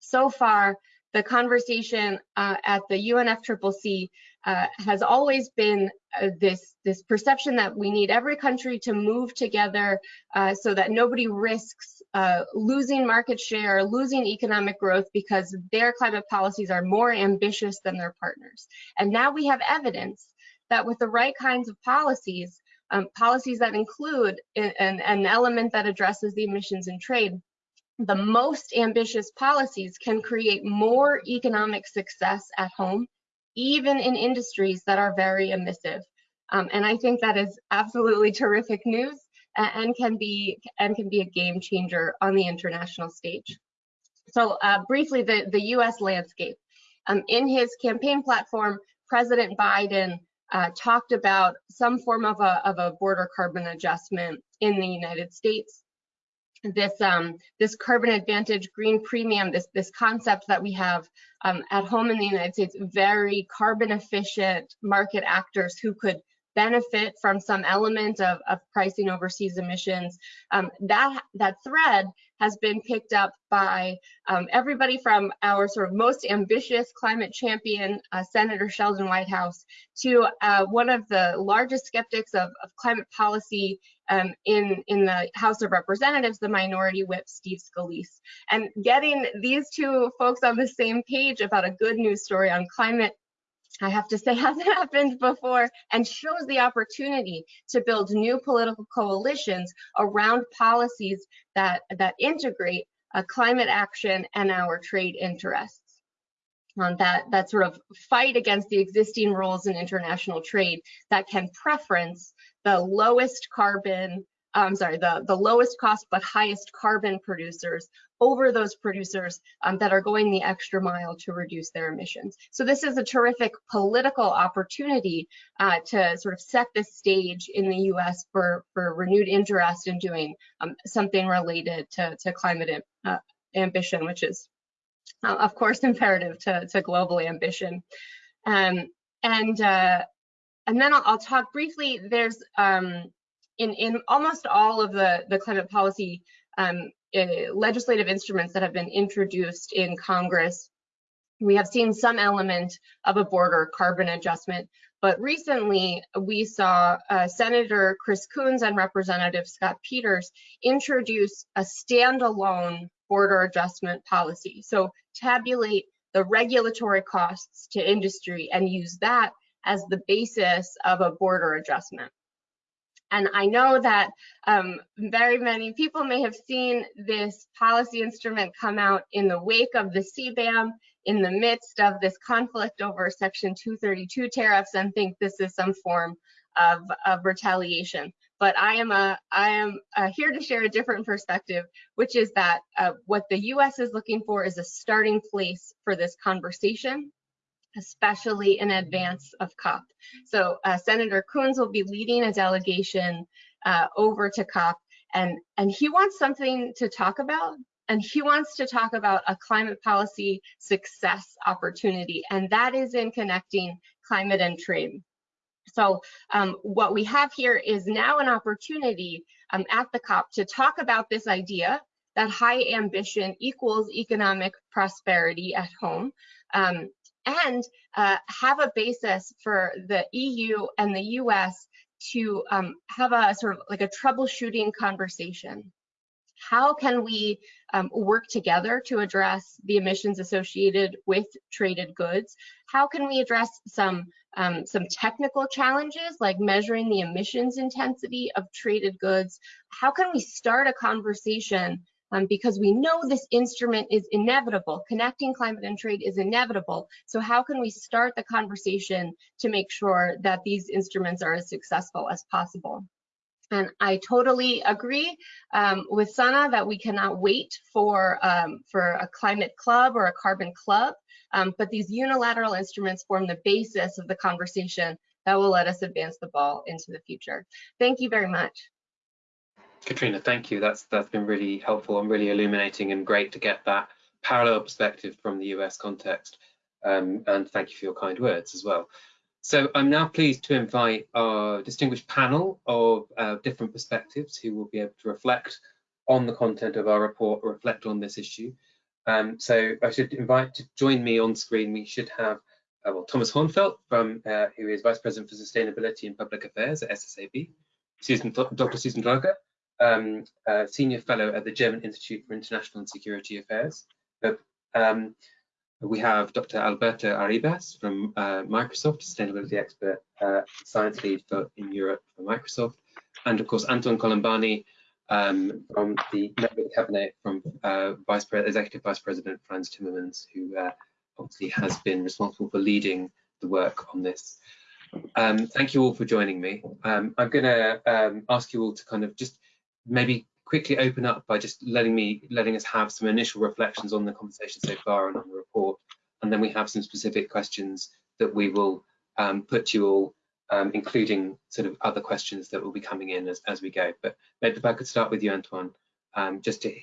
So far, the conversation uh, at the UNFCCC uh, has always been uh, this, this perception that we need every country to move together uh, so that nobody risks uh, losing market share, losing economic growth because their climate policies are more ambitious than their partners. And now we have evidence that with the right kinds of policies, um, policies that include an, an element that addresses the emissions in trade, the most ambitious policies can create more economic success at home, even in industries that are very emissive. Um, and I think that is absolutely terrific news and can be and can be a game changer on the international stage. So uh, briefly, the, the US landscape. Um, in his campaign platform, President Biden uh, talked about some form of a, of a border carbon adjustment in the United States this um, this carbon advantage green premium, this this concept that we have um, at home in the United States, very carbon efficient market actors who could benefit from some element of, of pricing overseas emissions. Um, that that thread has been picked up by um, everybody from our sort of most ambitious climate champion, uh, Senator Sheldon Whitehouse, to uh, one of the largest skeptics of, of climate policy um, in, in the House of Representatives, the minority whip, Steve Scalise. And getting these two folks on the same page about a good news story on climate I have to say hasn't happened before and shows the opportunity to build new political coalitions around policies that, that integrate uh, climate action and our trade interests. Um, that, that sort of fight against the existing rules in international trade that can preference the lowest carbon I'm sorry, the, the lowest cost but highest carbon producers over those producers um, that are going the extra mile to reduce their emissions. So this is a terrific political opportunity uh, to sort of set the stage in the US for, for renewed interest in doing um, something related to, to climate uh, ambition, which is uh, of course imperative to, to global ambition. Um, and uh, and then I'll, I'll, talk briefly, there's um, in, in almost all of the, the climate policy um, uh, legislative instruments that have been introduced in Congress, we have seen some element of a border carbon adjustment. But recently, we saw uh, Senator Chris Coons and Representative Scott Peters introduce a standalone border adjustment policy. So tabulate the regulatory costs to industry and use that as the basis of a border adjustment. And I know that um, very many people may have seen this policy instrument come out in the wake of the CBAM in the midst of this conflict over Section 232 tariffs and think this is some form of, of retaliation. But I am a I am uh, here to share a different perspective, which is that uh, what the U.S. is looking for is a starting place for this conversation especially in advance of COP. So uh, Senator Coons will be leading a delegation uh, over to COP and, and he wants something to talk about and he wants to talk about a climate policy success opportunity and that is in connecting climate and trade. So um, what we have here is now an opportunity um, at the COP to talk about this idea that high ambition equals economic prosperity at home. Um, and uh, have a basis for the EU and the US to um, have a sort of like a troubleshooting conversation. How can we um, work together to address the emissions associated with traded goods? How can we address some um, some technical challenges like measuring the emissions intensity of traded goods. How can we start a conversation um, because we know this instrument is inevitable. Connecting climate and trade is inevitable. So how can we start the conversation to make sure that these instruments are as successful as possible? And I totally agree um, with Sanna that we cannot wait for, um, for a climate club or a carbon club, um, but these unilateral instruments form the basis of the conversation that will let us advance the ball into the future. Thank you very much. Catrina, thank you. That's that's been really helpful and really illuminating and great to get that parallel perspective from the US context. Um, and thank you for your kind words as well. So I'm now pleased to invite our distinguished panel of uh, different perspectives who will be able to reflect on the content of our report or reflect on this issue. Um, so I should invite to join me on screen. We should have uh, well, Thomas Hörnfeldt, from, uh, who is Vice President for Sustainability and Public Affairs at SSAB, Susan, Dr. Susan Dröge, um, Senior Fellow at the German Institute for International and Security Affairs. Um, we have Dr. Alberto Arribas from uh, Microsoft, sustainability expert, uh, science lead for, in Europe for Microsoft, and of course Antoine Colombani um, from the Network Cabinet from uh, Vice Executive Vice President Frans Timmermans, who uh, obviously has been responsible for leading the work on this. Um, thank you all for joining me. Um, I'm going to um, ask you all to kind of just maybe quickly open up by just letting me letting us have some initial reflections on the conversation so far and on the report and then we have some specific questions that we will um, put to you all um, including sort of other questions that will be coming in as, as we go but maybe if I could start with you Antoine um, just to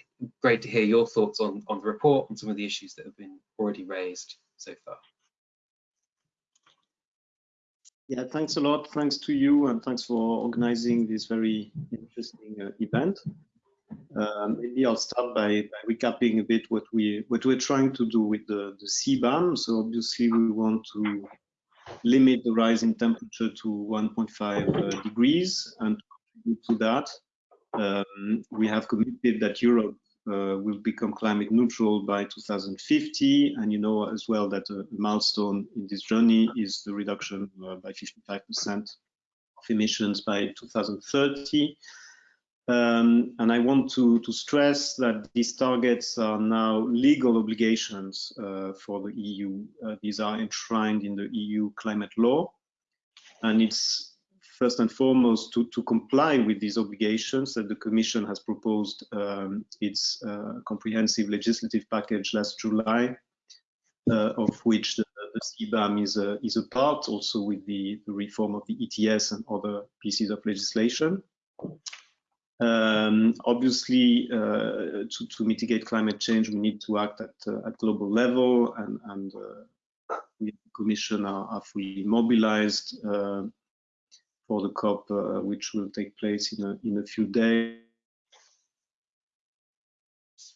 great to hear your thoughts on on the report and some of the issues that have been already raised so far yeah, thanks a lot. Thanks to you and thanks for organizing this very interesting uh, event. Um, maybe I'll start by, by, recapping a bit what we what we're trying to do with the, the CBAM. So obviously we want to limit the rise in temperature to 1.5 uh, degrees and to that um, we have committed that Europe uh, will become climate neutral by 2050. And you know as well that a milestone in this journey is the reduction uh, by 55% of emissions by 2030. Um, and I want to, to stress that these targets are now legal obligations uh, for the EU. Uh, these are enshrined in the EU climate law. And it's first and foremost to, to comply with these obligations that the Commission has proposed um, its uh, comprehensive legislative package last July, uh, of which the, the CBAM is a, is a part, also with the, the reform of the ETS and other pieces of legislation. Um, obviously, uh, to, to, mitigate climate change, we need to act at, uh, at global level, and, and uh, we, the Commission are, are fully mobilized uh, for the COP, uh, which will take place in a, in a few days.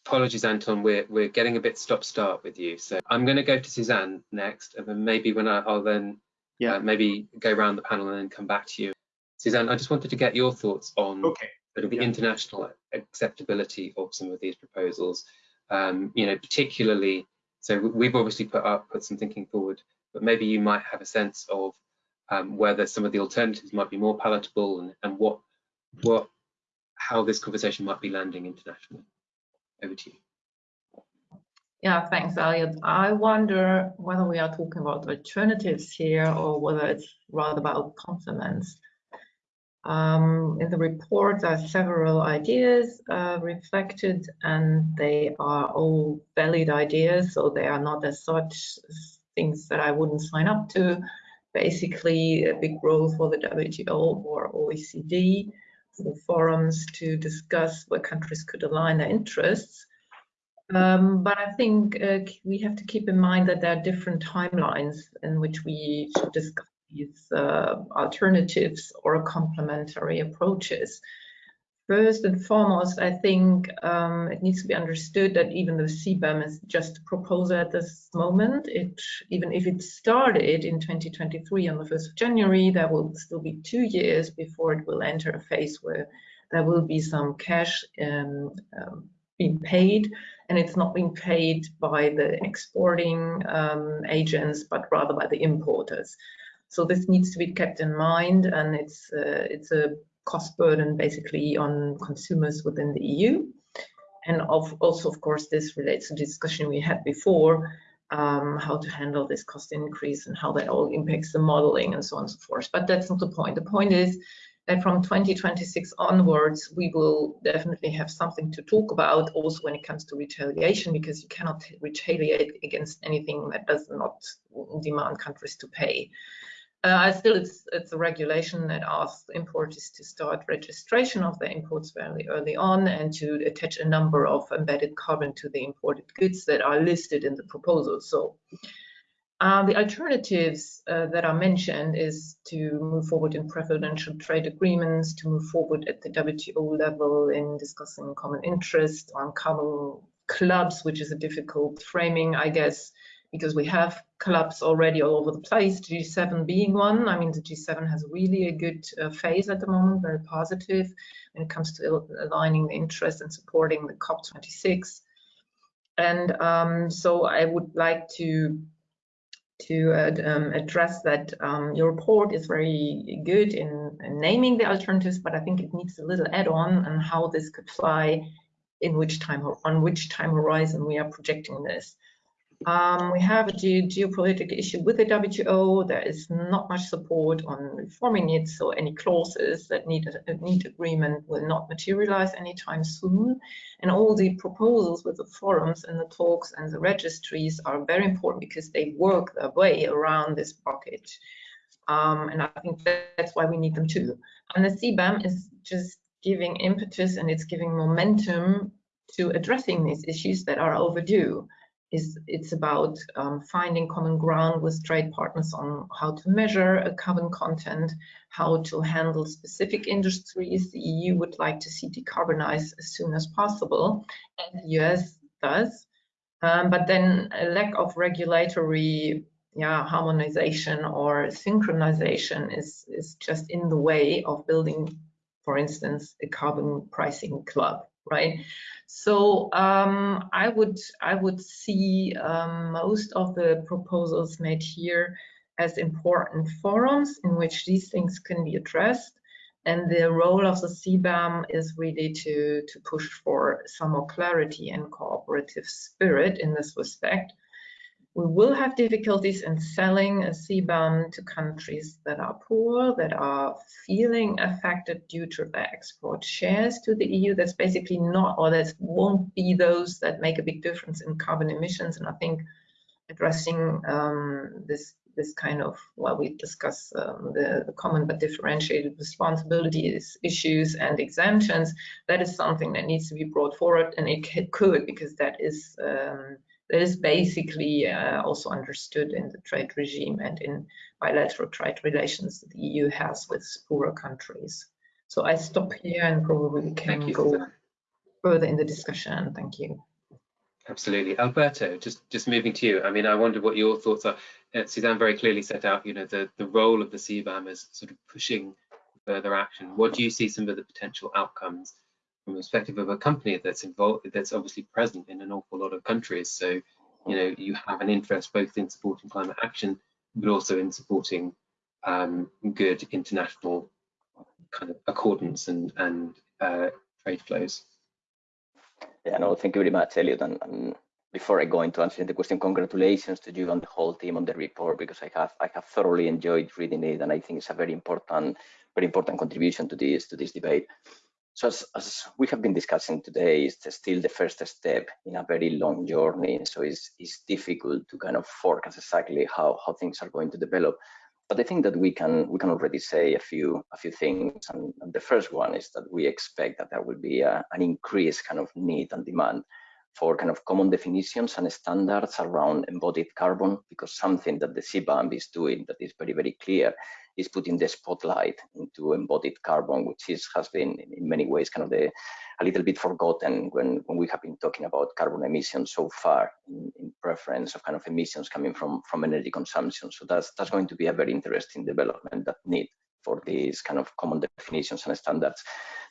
Apologies, Antoine, we're, we're getting a bit stop-start with you. So I'm going to go to Suzanne next, and then maybe when I, will then yeah. Uh, maybe go around the panel and then come back to you. Suzanne, I just wanted to get your thoughts on okay. Sort of the yeah. international acceptability of some of these proposals. Um, you know, particularly, so we've obviously put up put some thinking forward, but maybe you might have a sense of um, whether some of the alternatives might be more palatable and, and what what how this conversation might be landing internationally. Over to you. Yeah, thanks, Elliot. I wonder whether we are talking about alternatives here or whether it's rather about complements. Um, in the report, are several ideas uh, reflected, and they are all valid ideas, so they are not as such things that I wouldn't sign up to basically a big role for the WTO or OECD for forums to discuss where countries could align their interests. Um, but I think uh, we have to keep in mind that there are different timelines in which we should discuss these uh, alternatives or complementary approaches. First and foremost, I think um, it needs to be understood that even though CBAM is just a proposal at this moment, it even if it started in 2023 on the 1st of January, there will still be two years before it will enter a phase where there will be some cash um, um, being paid, and it's not being paid by the exporting um, agents, but rather by the importers. So this needs to be kept in mind, and it's uh, it's a cost burden basically on consumers within the EU. And of, also, of course, this relates to the discussion we had before, um, how to handle this cost increase and how that all impacts the modeling and so on and so forth. But that's not the point. The point is that from 2026 onwards, we will definitely have something to talk about also when it comes to retaliation, because you cannot retaliate against anything that does not demand countries to pay. Uh, still, it's it's a regulation that asks importers to start registration of their imports very early on and to attach a number of embedded carbon to the imported goods that are listed in the proposal. So uh, the alternatives uh, that are mentioned is to move forward in preferential trade agreements, to move forward at the WTO level in discussing common interest on carbon clubs, which is a difficult framing, I guess, because we have clubs already all over the place, G7 being one. I mean, the G7 has really a good uh, phase at the moment, very positive when it comes to aligning the interest and supporting the COP26. And um, so I would like to to um, address that um, your report is very good in, in, naming the alternatives, but I think it needs a little add-on on how this could fly in which time on which time horizon we are projecting this. Um, we have a ge geopolitical issue with the WTO. There is not much support on reforming it, so any clauses that need a, need agreement will not materialize anytime soon. And all the proposals with the forums and the talks and the registries are very important because they work their way around this bucket. Um, and I think that's why we need them too. And the CBAM is just giving impetus and it's giving momentum to addressing these issues that are overdue is it's about um, finding common ground with trade partners on how to measure a carbon content, how to handle specific industries the EU would like to see decarbonize as soon as possible, and the US does. Um, but then a lack of regulatory yeah, harmonization or synchronization is, is just in the way of building, for instance, a carbon pricing club right? So um, I would I would see um, most of the proposals made here as important forums in which these things can be addressed. And the role of the CBAM is really to, to push for some more clarity and cooperative spirit in this respect. We will have difficulties in selling a CBAM to countries that are poor, that are feeling affected due to their export shares to the EU. That's basically not, or that won't be those that make a big difference in carbon emissions. And I think addressing um, this this kind of, well, we discuss um, the, the, common but differentiated responsibilities issues and exemptions. That is something that needs to be brought forward, and it could because that is um, that is basically uh, also understood in the trade regime and in bilateral trade relations that the EU has with poorer countries. So I stop here and probably can go further in the discussion. Thank you. Absolutely. Alberto, just, just moving to you. I mean, I wonder what your thoughts are. Uh, Susanne very clearly set out, you know, the, the role of the CBAM as sort of pushing further action. What do you see some of the potential outcomes from the perspective of a company that's involved, that's obviously present in an awful lot of countries. So, you know, you have an interest both in supporting climate action, but also in supporting um, good international kind of accordance and, and uh, trade flows. Yeah, no, thank you very much, Elliot. And, and, before I go into answering the question, congratulations to you and the whole team on the report because I have I have thoroughly enjoyed reading it, and I think it's a very important very important contribution to this to this debate. So as, as, we have been discussing today, it's still the first step in a very long journey. So it's, it's difficult to kind of forecast exactly how, how things are going to develop. But I think that we can we can already say a few a few things. And, the first one is that we expect that there will be a, an increased kind of need and demand for kind of common definitions and standards around embodied carbon, because something that the CBAM is doing that is very, very clear is putting the spotlight into embodied carbon, which is has been in many ways kind of the a little bit forgotten when, when we have been talking about carbon emissions so far in, in, preference of kind of emissions coming from, from energy consumption. So that's that's going to be a very interesting development that need for these kind of common definitions and standards.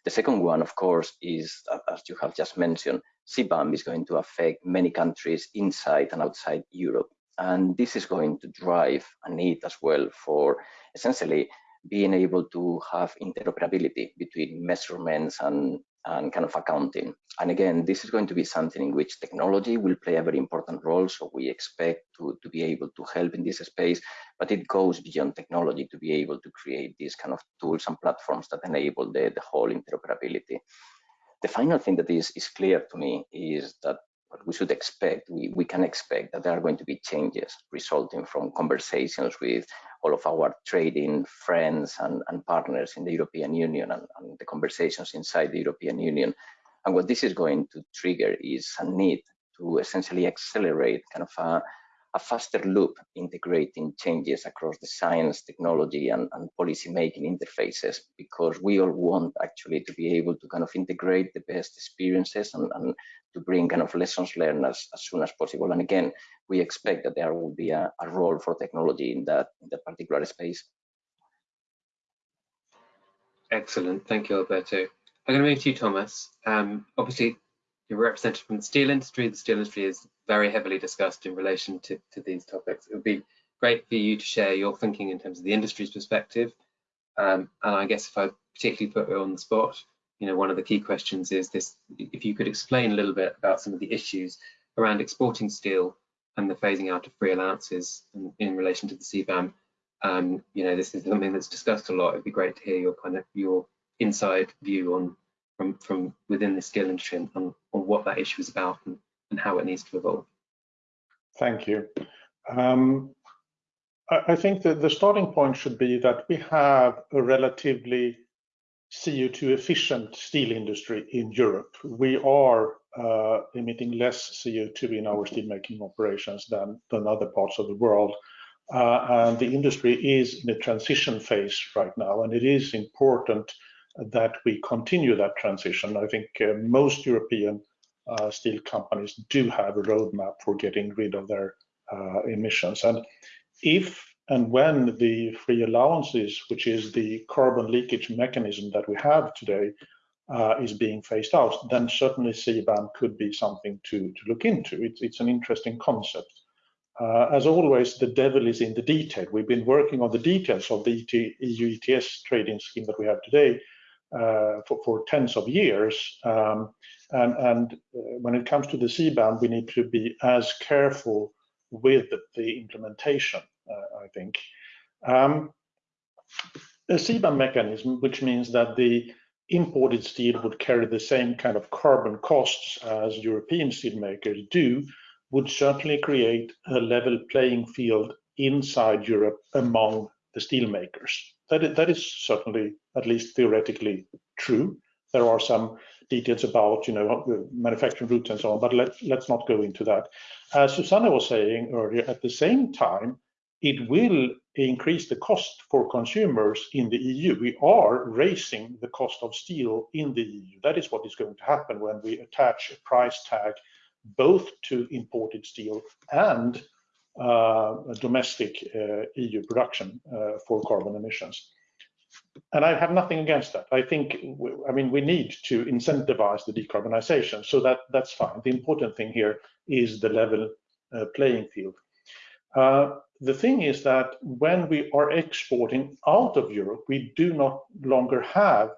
The second one, of course, is, as you have just mentioned, CBAM is going to affect many countries inside and outside Europe. And this is going to drive a need as well for essentially being able to have interoperability between measurements and, and kind of accounting. And again, this is going to be something in which technology will play a very important role. So we expect to, to be able to help in this space, but it goes beyond technology to be able to create these kind of tools and platforms that enable the, the whole interoperability. The final thing that is, is clear to me is that what we should expect, we, we can expect that there are going to be changes resulting from conversations with all of our trading friends and, and partners in the European Union and, and the conversations inside the European Union. And what this is going to trigger is a need to essentially accelerate kind of a, a faster loop integrating changes across the science, technology, and, and policy making interfaces, because we all want actually to be able to kind of integrate the best experiences and, and to bring kind of lessons learned as, as soon as possible. And again, we expect that there will be a, a role for technology in that, in that particular space. Excellent, thank you, Alberto. I'm going to move to you, Thomas. Um, obviously, you're represented from the steel industry. The steel industry is very heavily discussed in relation to, to these topics. It would be great for you to share your thinking in terms of the industry's perspective. Um, and I guess if I particularly put you on the spot, you know, one of the key questions is this, if you could explain a little bit about some of the issues around exporting steel and the phasing out of free allowances in, in relation to the CBAM. Um, you know, this is something that's discussed a lot. It'd be great to hear your kind of your inside view on from from within the steel industry on, on what that issue is about and, and how it needs to evolve. Thank you. Um, I, I think that the starting point should be that we have a relatively CO2 efficient steel industry in Europe. We are uh, emitting less CO2 in our steelmaking operations than, than other parts of the world. Uh, and the industry is in a transition phase right now, and it is important that we continue that transition. I think uh, most European uh, steel companies do have a roadmap for getting rid of their uh, emissions. And if and when the free allowances, which is the carbon leakage mechanism that we have today, uh, is being phased out, then certainly CBAM could be something to, to look into. It's, it's an interesting concept. Uh, as always, the devil is in the detail. We've been working on the details of the EU ETS trading scheme that we have today for, for, tens of years. Um, and, and uh, when it comes to the CBAM, we need to be as careful with the implementation, uh, I think. Um, a CBAM mechanism, which means that the imported steel would carry the same kind of carbon costs as European steelmakers do, would certainly create a level playing field inside Europe among the steelmakers. That is, that is certainly, at least theoretically, true. There are some details about, you know, manufacturing routes and so on, but let, let's not go into that. As Susanna was saying earlier, at the same time, it will increase the cost for consumers in the EU. We are raising the cost of steel in the EU. That is what is going to happen when we attach a price tag both to imported steel and uh, domestic uh, EU production uh, for carbon emissions. And I have nothing against that. I think, I mean, we need to incentivize the decarbonization, so that that's fine. The important thing here is the level uh, playing field. Uh, the thing is that when we are exporting out of Europe, we do not longer have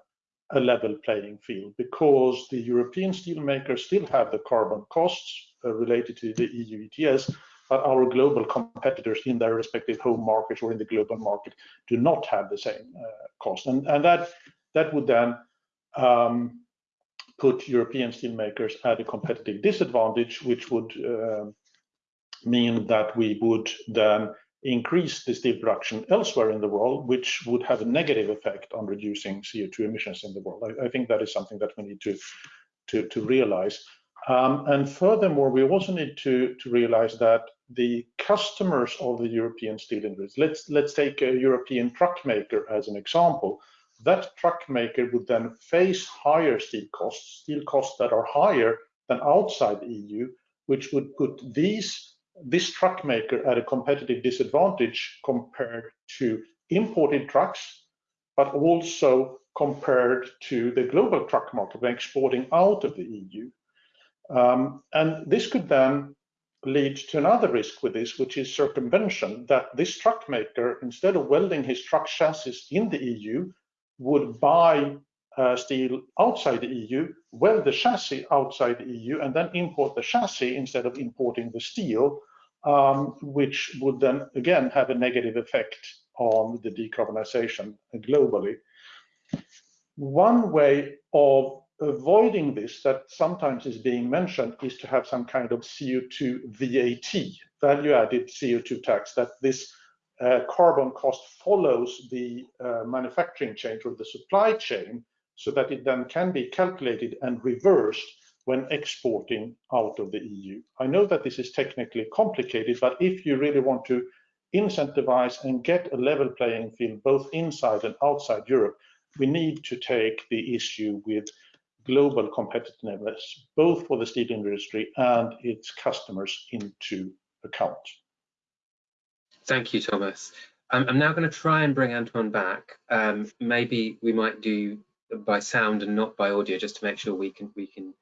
a level playing field because the European steelmakers still have the carbon costs uh, related to the EU ETS, but our global competitors in their respective home markets or in the global market do not have the same uh, cost. And, and that, that would then um, put European steelmakers at a competitive disadvantage, which would uh, mean that we would then increase the steel production elsewhere in the world, which would have a negative effect on reducing CO2 emissions in the world. I, I think that is something that we need to, to, to realize. Um, and furthermore, we also need to, to realize that the customers of the European steel industry, let's, let's take a European truck maker as an example, that truck maker would then face higher steel costs, steel costs that are higher than outside the EU, which would put these this truck maker at a competitive disadvantage compared to imported trucks, but also compared to the global truck market when exporting out of the EU. Um, and this could then lead to another risk with this, which is circumvention, that this truck maker, instead of welding his truck chassis in the EU, would buy uh, steel outside the EU, weld the chassis outside the EU, and then import the chassis instead of importing the steel, um, which would then again have a negative effect on the decarbonization globally. One way of avoiding this that sometimes is being mentioned is to have some kind of CO2 VAT, value added CO2 tax, that this uh, carbon cost follows the uh, manufacturing chain or the supply chain so that it then can be calculated and reversed when exporting out of the EU. I know that this is technically complicated, but if you really want to incentivize and get a level playing field both inside and outside Europe, we need to take the issue with global competitiveness, both for the steel industry and its customers into account. Thank you, Thomas. Um, I'm now going to try and bring Antoine back. Um, maybe we might do by sound and not by audio, just to make sure we can we can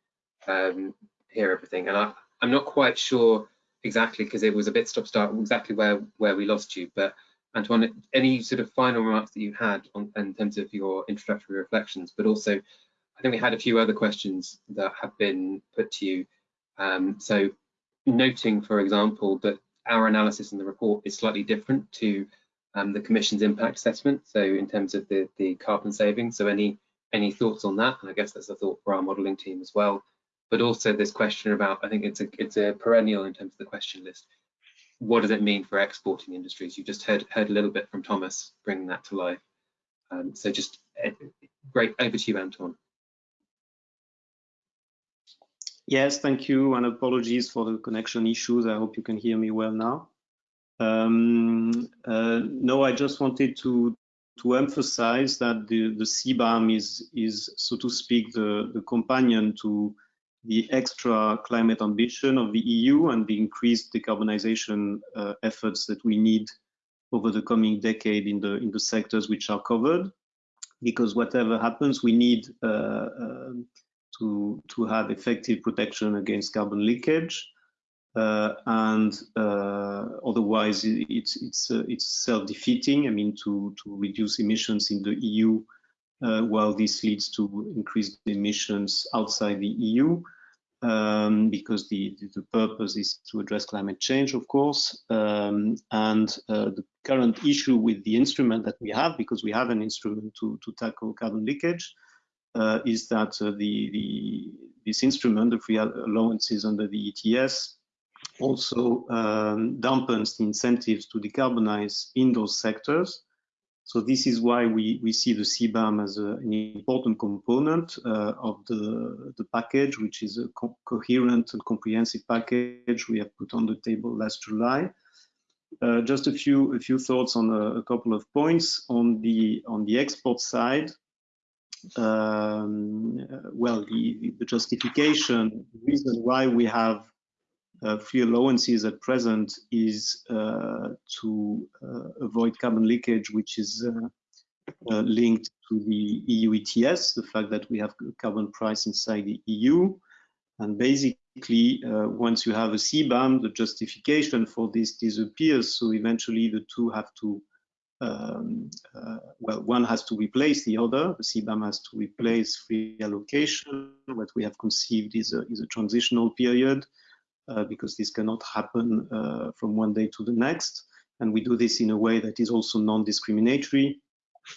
um, hear everything. And I, I'm not quite sure exactly because it was a bit stop-start exactly where where we lost you. But Antoine, any sort of final remarks that you had on, in terms of your introductory reflections, but also I think we had a few other questions that have been put to you. Um, so noting, for example, that our analysis in the report is slightly different to um, the Commission's impact assessment. So in terms of the, the carbon savings, so any any thoughts on that? And I guess that's a thought for our modelling team as well. But also this question about, I think it's a it's a perennial in terms of the question list. What does it mean for exporting industries? You just heard heard a little bit from Thomas bringing that to life. Um, so just uh, great over to you, Anton. Yes, thank you, and apologies for the connection issues. I hope you can hear me well now. Um, uh, no, I just wanted to to emphasize that the, the CBAM is, is, so to speak, the, the companion to the extra climate ambition of the EU and the increased decarbonization uh, efforts that we need over the coming decade in the in the sectors which are covered. Because whatever happens, we need uh, uh, to, to have effective protection against carbon leakage. Uh, and uh, otherwise it's it's uh, it's self-defeating. I mean, to to reduce emissions in the EU, uh, while this leads to increased emissions outside the EU, um, because the the purpose is to address climate change, of course. Um, and uh, the current issue with the instrument that we have, because we have an instrument to to tackle carbon leakage, is that uh, the, the, this instrument, the free allowances under the ETS, also um, dampens the incentives to decarbonize in those sectors. So this is why we, we see the CBAM as a, an important component uh, of the, the package, which is a co coherent and comprehensive package we have put on the table last July. Uh, just a few a few thoughts on a, a, couple of points on the on the export side um, well, the, the, justification, the reason why we have uh, free allowances at present is uh, to uh, avoid carbon leakage, which is uh, uh, linked to the EU ETS, the fact that we have carbon price inside the EU. And basically, uh, once you have a CBAM, the justification for this disappears. So eventually the two have to um, uh, well, one has to replace the other. The CBAM has to replace free allocation. What we have conceived is a, is a transitional period uh, because this cannot happen uh, from one day to the next. And we do this in a way that is also non-discriminatory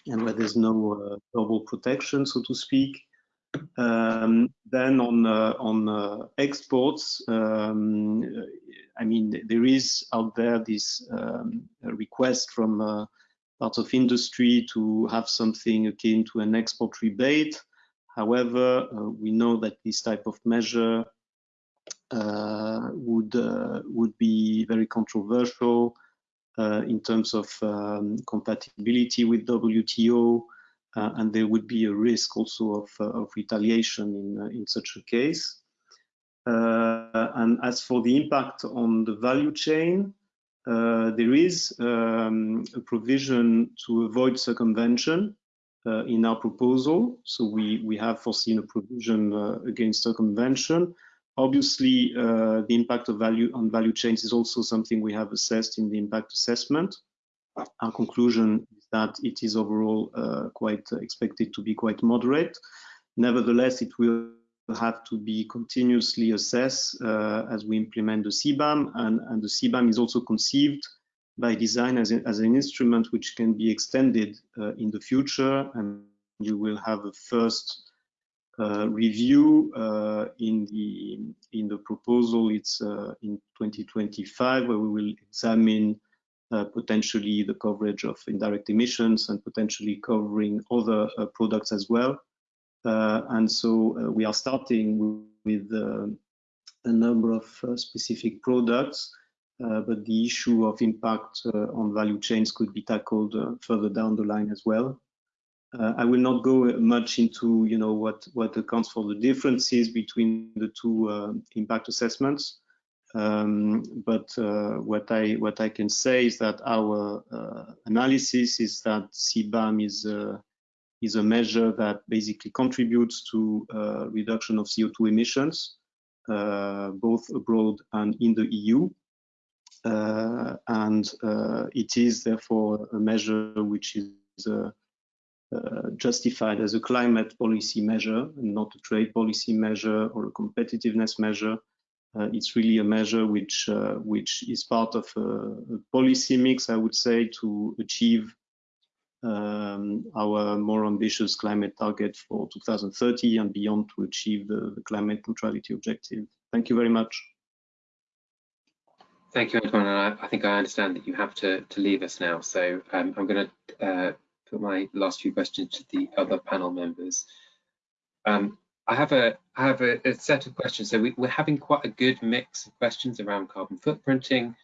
and where there's no uh, double protection, so to speak. Um, then on uh, on uh, exports, um, I mean, there is out there this um, request from parts of industry to have something akin to an export rebate. However, uh, we know that this type of measure uh, would uh, would be very controversial uh, in terms of um, compatibility with WTO, uh, and there would be a risk also of, uh, of retaliation in in such a case. and as for the impact on the value chain, uh, there is um, a provision to avoid circumvention uh, in our proposal. So we, we have foreseen a provision uh, against circumvention. obviously, uh, the impact of value on value chains is also something we have assessed in the impact assessment. Our conclusion is that it is overall uh, quite expected to be quite moderate. Nevertheless, it will have to be continuously assessed uh, as we implement the CBAM, and, and the CBAM is also conceived by design as, a, as an instrument which can be extended uh, in the future, and you will have a first uh, review uh, in the in the proposal. It's uh, in 2025 where we will examine uh, potentially the coverage of indirect emissions and potentially covering other products as well. Uh, and so we are starting with a number of specific products, but the issue of impact on value chains could be tackled further down the line as well. Uh, I will not go much into, you know, what what accounts for the differences between the two uh, impact assessments. Um, but uh, what I what I can say is that our uh, analysis is that CBAM is is a measure that basically contributes to uh, reduction of CO2 emissions, uh, both abroad and in the EU. and it is therefore a measure which is uh, justified as a climate policy measure not a trade policy measure or a competitiveness measure. Uh, it's really a measure which uh, which is part of a, a, policy mix, I would say, to achieve um, our more ambitious climate target for 2030 and beyond to achieve the, the climate neutrality objective. Thank you very much. Thank you, Antoine. I, I, think I understand that you have to, to leave us now. So um, I'm going to uh, put my last few questions to the other panel members. Um, I have a I have a, a set of questions. So we, are having quite a good mix of questions around carbon footprinting,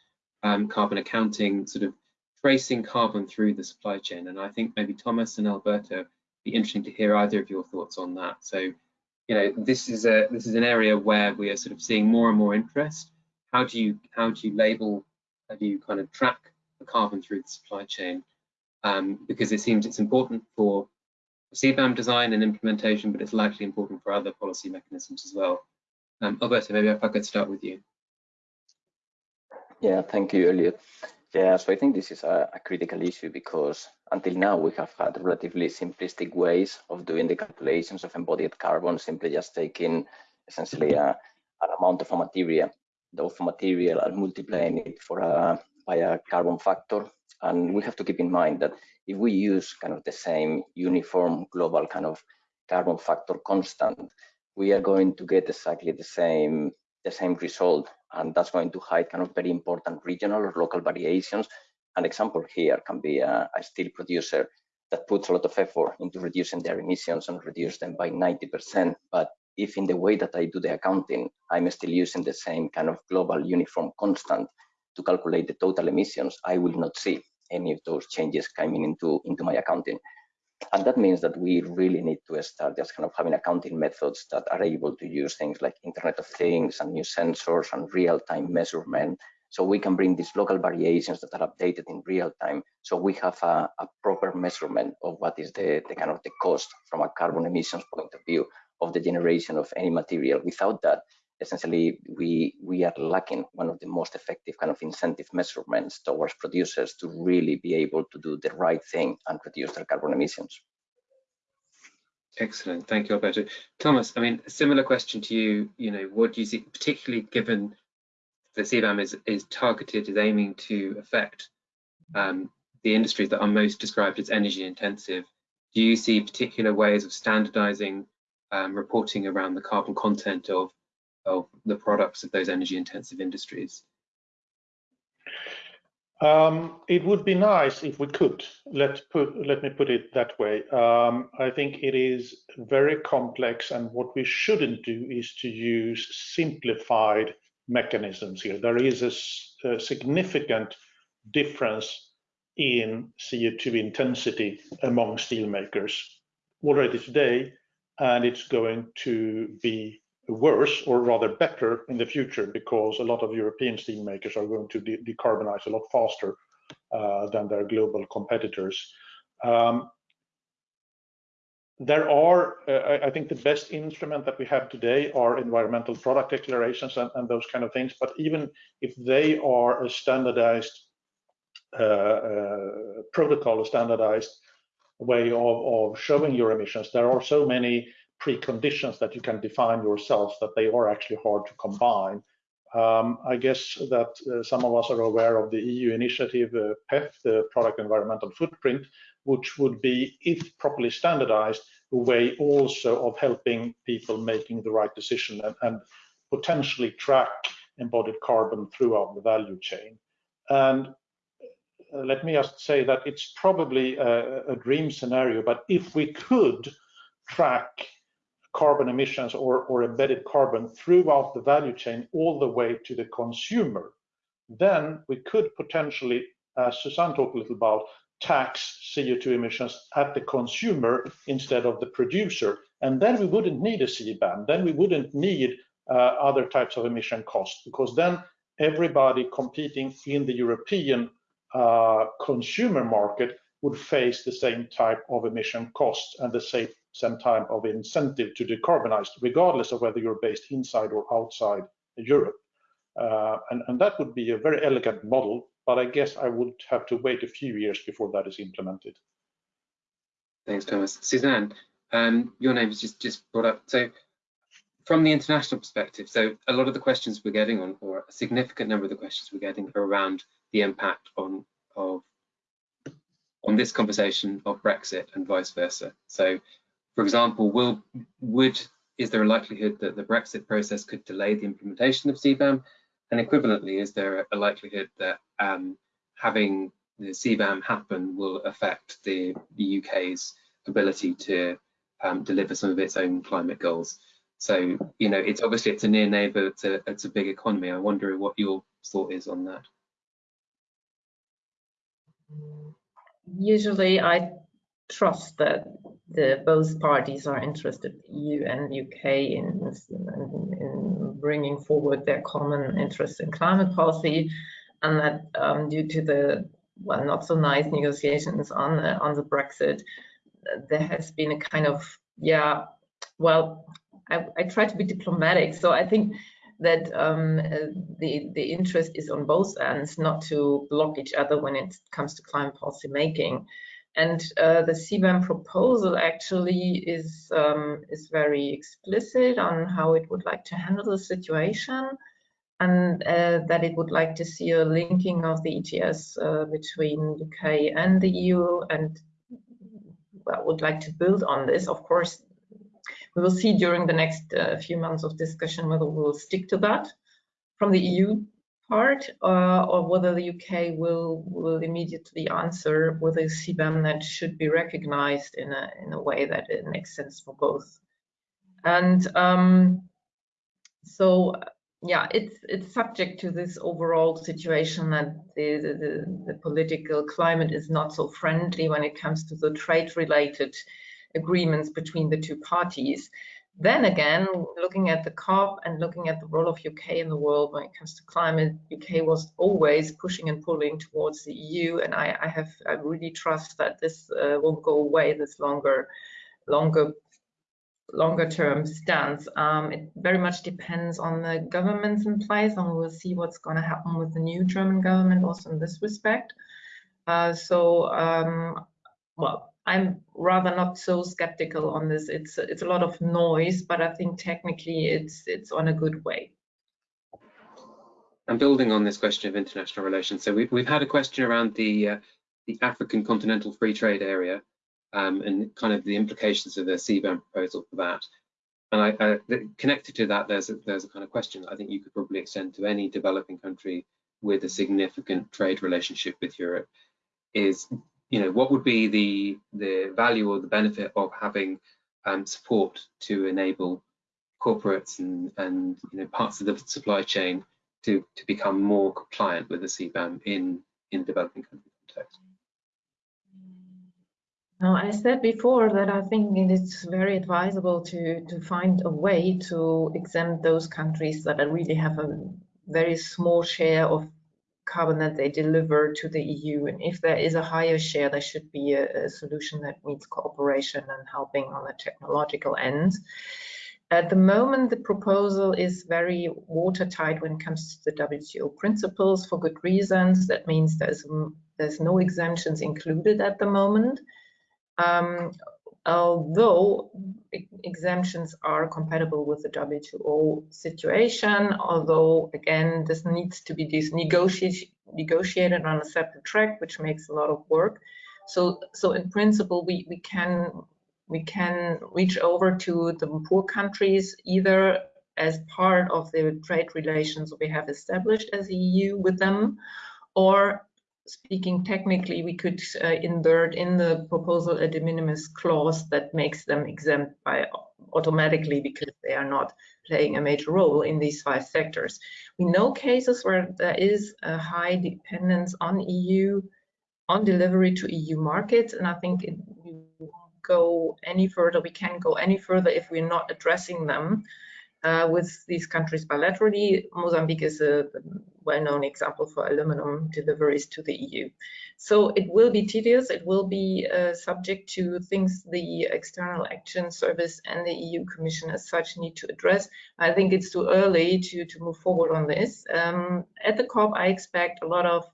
um, carbon accounting, sort of tracing carbon through the supply chain. And I think maybe Thomas and Alberto be interesting to hear either of your thoughts on that. So, you know, this is a this is an area where we are sort of seeing more and more interest. How do you how do you label? How do you kind of track the carbon through the supply chain? um, because it seems it's important for CBAM design and implementation, but it's likely important for other policy mechanisms as well. Um, Alberto, maybe if I could start with you. Yeah, thank you, Elliot. Yeah, so I think this is a, a, critical issue because until now we have had relatively simplistic ways of doing the calculations of embodied carbon, simply just taking essentially a, an amount of a material, of material and multiplying it for a, by a carbon factor and we have to keep in mind that if we use kind of the same uniform global kind of carbon factor constant, we are going to get exactly the same the same result. And that's going to hide kind of very important regional or local variations. An example here can be a, a steel producer that puts a lot of effort into reducing their emissions and reduce them by 90%. But if in the way that I do the accounting, I'm still using the same kind of global uniform constant, to calculate the total emissions, I will not see any of those changes coming into, into my accounting. And that means that we really need to start just kind of having accounting methods that are able to use things like Internet of Things and new sensors and real-time measurement. So we can bring these local variations that are updated in real time. So we have a, a proper measurement of what is the, the kind of the cost from a carbon emissions point of view of the generation of any material. Without that, essentially we we are lacking one of the most effective kind of incentive measurements towards producers to really be able to do the right thing and reduce their carbon emissions. Excellent, thank you, Alberto. Thomas, I mean, similar question to you. You know, what do you see, particularly given the CBAM is is targeted, is aiming to affect um, the industries that are most described as energy intensive. Do you see particular ways of standardizing um, reporting around the carbon content of of the products of those energy intensive industries? Um, it would be nice if we could. Let put let me put it that way. Um, I think it is very complex, and what we shouldn't do is to use simplified mechanisms here. There is a, a significant difference in CO2 intensity among steelmakers already today, and it's going to be worse or rather better in the future because a lot of European steel makers are going to de decarbonize a lot faster uh, than their global competitors. Um, there are, uh, I think the best instrument that we have today are environmental product declarations and, and those kind of things. But even if they are a standardized uh, uh, protocol, a standardized way of, of showing your emissions, there are so many preconditions that you can define yourself that they are actually hard to combine. Um, I guess that uh, some of us are aware of the EU initiative, uh, PEF, the Product Environmental Footprint, which would be, if properly standardized, a way also of helping people making the right decision and, and potentially track embodied carbon throughout the value chain. And uh, let me just say that it's probably a, a, dream scenario, but if we could track carbon emissions or, or embedded carbon throughout the value chain all the way to the consumer, then we could potentially, as Susanne talked a little about, tax CO2 emissions at the consumer instead of the producer. And then we wouldn't need a CBAM. Then we wouldn't need uh, other types of emission costs because then everybody competing in the European uh, consumer market would face the same type of emission costs and the same, same type of incentive to decarbonize, regardless of whether you're based inside or outside Europe. Uh, and, and that would be a very elegant model but I guess I would have to wait a few years before that is implemented. Thanks, Thomas. Susanne, um, your name is just, just brought up. So from the international perspective, so a lot of the questions we're getting on, or a significant number of the questions we're getting are around the impact on of on this conversation of Brexit and vice versa. So, for example, will would is there a likelihood that the Brexit process could delay the implementation of CBAM? And equivalently, is there a likelihood that um, having the CBAM happen will affect the, the UK's ability to um, deliver some of its own climate goals? So, you know, it's obviously it's a near neighbour, it's a, it's a big economy. I wonder what your thought is on that. Usually I trust that the both parties are interested, EU and UK, in, in, in bringing forward their common interest in climate policy, and that um, due to the well, not so nice negotiations on the, on the Brexit, there has been a kind of yeah, well, I, I try to be diplomatic, so I think that um, the the interest is on both ends, not to block each other when it comes to climate policy making. And uh, the CBAM proposal actually is, um, is very explicit on how it would like to handle the situation and uh, that it would like to see a linking of the ETS uh, between UK and the EU and well, would like to build on this. Of course, we will see during the next uh, few months of discussion whether we will stick to that. From the EU part uh, or whether the UK will will immediately answer whether a CBAM that should be recognized in a in a way that it makes sense for both. And um, so yeah, it's it's subject to this overall situation that the, the, the political climate is not so friendly when it comes to the trade related agreements between the two parties. Then again, looking at the COP and looking at the role of UK in the world when it comes to climate, UK was always pushing and pulling towards the EU, and I, I have I really trust that this uh, won't go away. This longer, longer, longer term stance. Um, it very much depends on the governments in place, and we'll see what's going to happen with the new German government also in this respect. Uh, so, um, well, I'm rather not so skeptical on this. It's it's a lot of noise, but I think technically it's it's on a good way. And building on this question of international relations, so we've we've had a question around the uh, the African Continental Free Trade Area um, and kind of the implications of the CBAM proposal for that. And I, uh, connected to that, there's a, there's a kind of question I think you could probably extend to any developing country with a significant trade relationship with Europe. Is you know, what would be the the value or the benefit of having um, support to enable corporates and and you know parts of the supply chain to to become more compliant with the CBAM in in developing country context? Now, I said before that I think it is very advisable to to find a way to exempt those countries that really have a very small share of carbon that they deliver to the EU. And if there is a higher share, there should be a, a solution that needs cooperation and helping on the technological end. At the moment, the proposal is very watertight when it comes to the WTO principles for good reasons. That means there's, there's no exemptions included at the moment. Um, although exemptions are compatible with the WTO situation, although again, this needs to be negotiated, negotiated on a separate track, which makes a lot of work. So, so in principle, we, we can we can reach over to the poor countries either as part of the trade relations we have established as EU with them, or speaking technically, we could uh, insert in the proposal a de minimis clause that makes them exempt by automatically because they are not playing a major role in these five sectors. We know cases where there is a high dependence on EU, on delivery to EU markets, and I think it, go any further, we can go any further if we're not addressing them uh, with these countries bilaterally. Mozambique is a well-known example for aluminum deliveries to the EU. So it will be tedious, it will be uh, subject to things the External Action Service and the EU Commission as such need to address. I think it's too early to, to move forward on this. Um, at the COP, I expect a lot of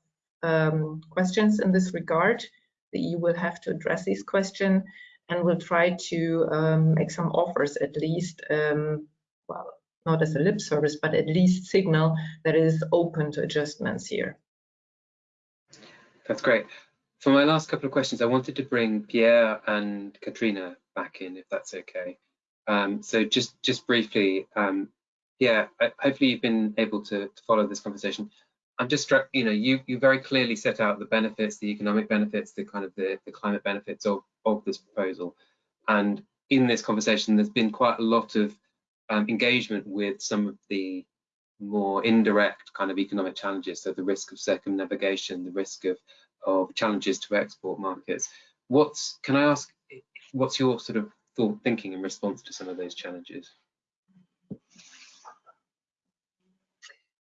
um, questions in this regard. The EU will have to address these questions and will try to um, make some offers at least, um, well, not as a lip service, but at least signal that it is open to adjustments here. That's great. For my last couple of questions, I wanted to bring Pierre and Catrina back in, if that's okay. Um, so just just briefly, um, yeah, hopefully you've been able to, to follow this conversation. I'm just struck, you know, you you very clearly set out the benefits, the economic benefits, the kind of the, the climate benefits of of this proposal. And in this conversation, there's been quite a lot of um, engagement with some of the more indirect kind of economic challenges. So the risk of circumnavigation, the risk of of challenges to export markets. What's can I ask? What's your sort of thought thinking in response to some of those challenges?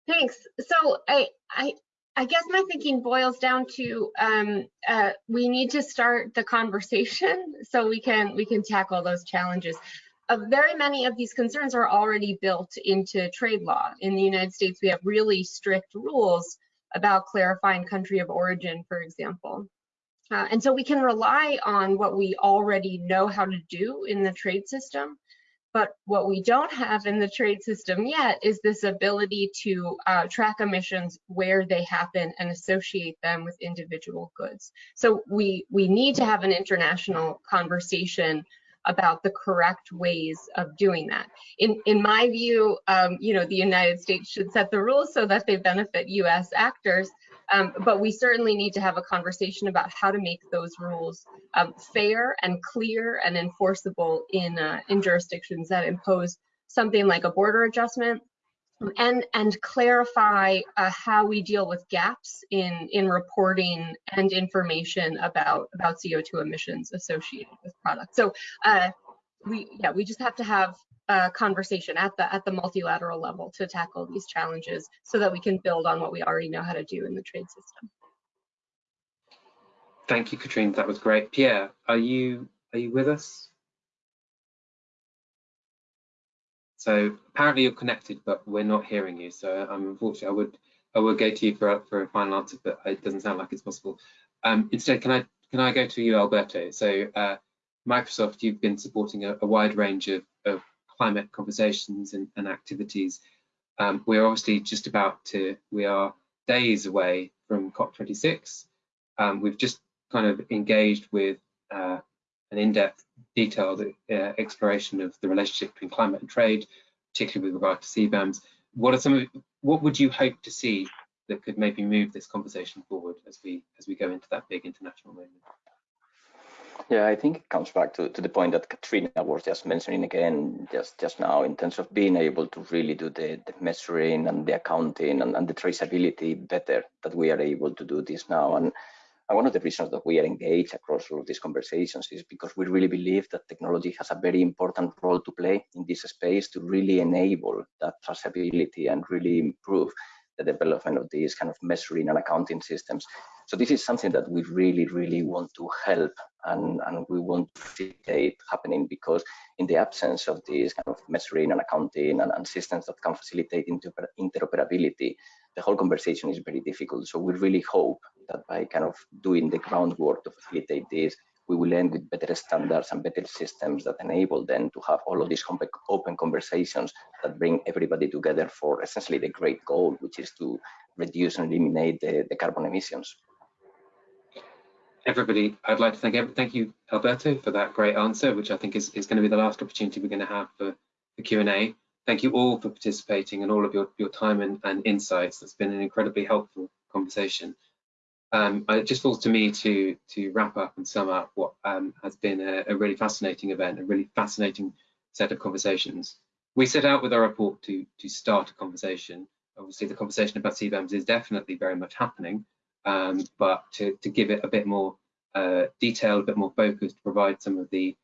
Thanks. So I, I, I guess my thinking boils down to um, uh, we need to start the conversation so we can we can tackle those challenges. Uh, very many of these concerns are already built into trade law. In the United States, we have really strict rules about clarifying country of origin, for example. Uh, and so we can rely on what we already know how to do in the trade system but what we don't have in the trade system yet is this ability to uh, track emissions where they happen and associate them with individual goods. So we, we need to have an international conversation about the correct ways of doing that. In, in my view, um, you know, the United States should set the rules so that they benefit US actors, um, but we certainly need to have a conversation about how to make those rules um, fair and clear and enforceable in, uh, in jurisdictions that impose something like a border adjustment and and clarify uh, how we deal with gaps in in reporting and information about about CO2 emissions associated with products. So uh, we yeah we just have to have a conversation at the at the multilateral level to tackle these challenges so that we can build on what we already know how to do in the trade system. Thank you, Catrina. That was great. Pierre, are you are you with us? So apparently you're connected, but we're not hearing you. So I'm unfortunately I would I would go to you for for a final answer, but it doesn't sound like it's possible. Um, instead, can I can I go to you, Alberto? So uh, Microsoft, you've been supporting a, a wide range of, of climate conversations and, and activities. Um, we're obviously just about to, we are days away from COP26. Um, we've just kind of engaged with uh, an in-depth, detailed uh, exploration of the relationship between climate and trade, particularly with regard to CBAMs. What are some of, what would you hope to see that could maybe move this conversation forward as we as we go into that big international moment? Yeah, I think it comes back to, to the point that Catrina was just mentioning again just, just now in terms of being able to really do the, the measuring and the accounting and, and the traceability better that we are able to do this now. And, and one of the reasons that we are engaged across all of these conversations is because we really believe that technology has a very important role to play in this space to really enable that traceability and really improve the development of these kind of measuring and accounting systems. So this is something that we really, really want to help and, and we want to facilitate happening because in the absence of these kind of measuring and accounting and, and systems that can facilitate interoperability, the whole conversation is very difficult. So we really hope that by kind of doing the groundwork to facilitate this, we will end with better standards and better systems that enable them to have all of these open conversations that bring everybody together for essentially the great goal, which is to reduce and eliminate the, the carbon emissions everybody, I'd like to thank thank you, Alberto, for that great answer, which I think is, is going to be the last opportunity we're going to have for the Q&A. Thank you all for participating and all of your, your time and, and insights. That's been an incredibly helpful conversation. Um, it just falls to me to, to wrap up and sum up what um, has been a, a really fascinating event, a really fascinating set of conversations. We set out with our report to, to start a conversation. Obviously, the conversation about CBAMs is definitely very much happening, um, but to, to give it a bit more uh, detail, a bit more focus, to provide some of the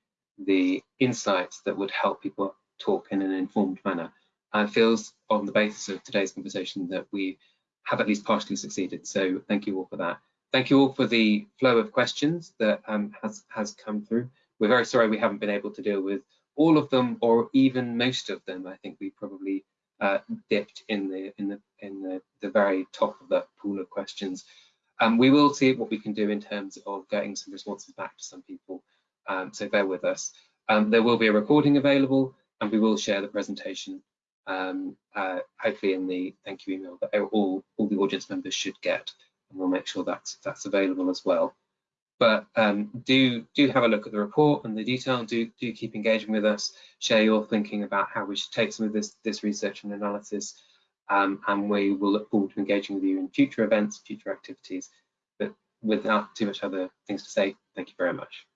the insights that would help people talk in an informed manner. Uh, feels on the basis of today's conversation that we have at least partially succeeded. So thank you all for that. Thank you all for the flow of questions that um, has has come through. We're very sorry we haven't been able to deal with all of them or even most of them. I think we probably uh, dipped in the in the in the, the very top of that pool of questions. Um, we will see what we can do in terms of getting some responses back to some people, um, so bear with us. Um, there will be a recording available and we will share the presentation, um, uh, hopefully in the thank you email that all, all the audience members should get, and we'll make sure that's, that's available as well. But um, do do have a look at the report and the detail. Do do keep engaging with us. Share your thinking about how we should take some of this this research and analysis um, and we will look forward to engaging with you in future events, future activities. But without too much other things to say, thank you very much.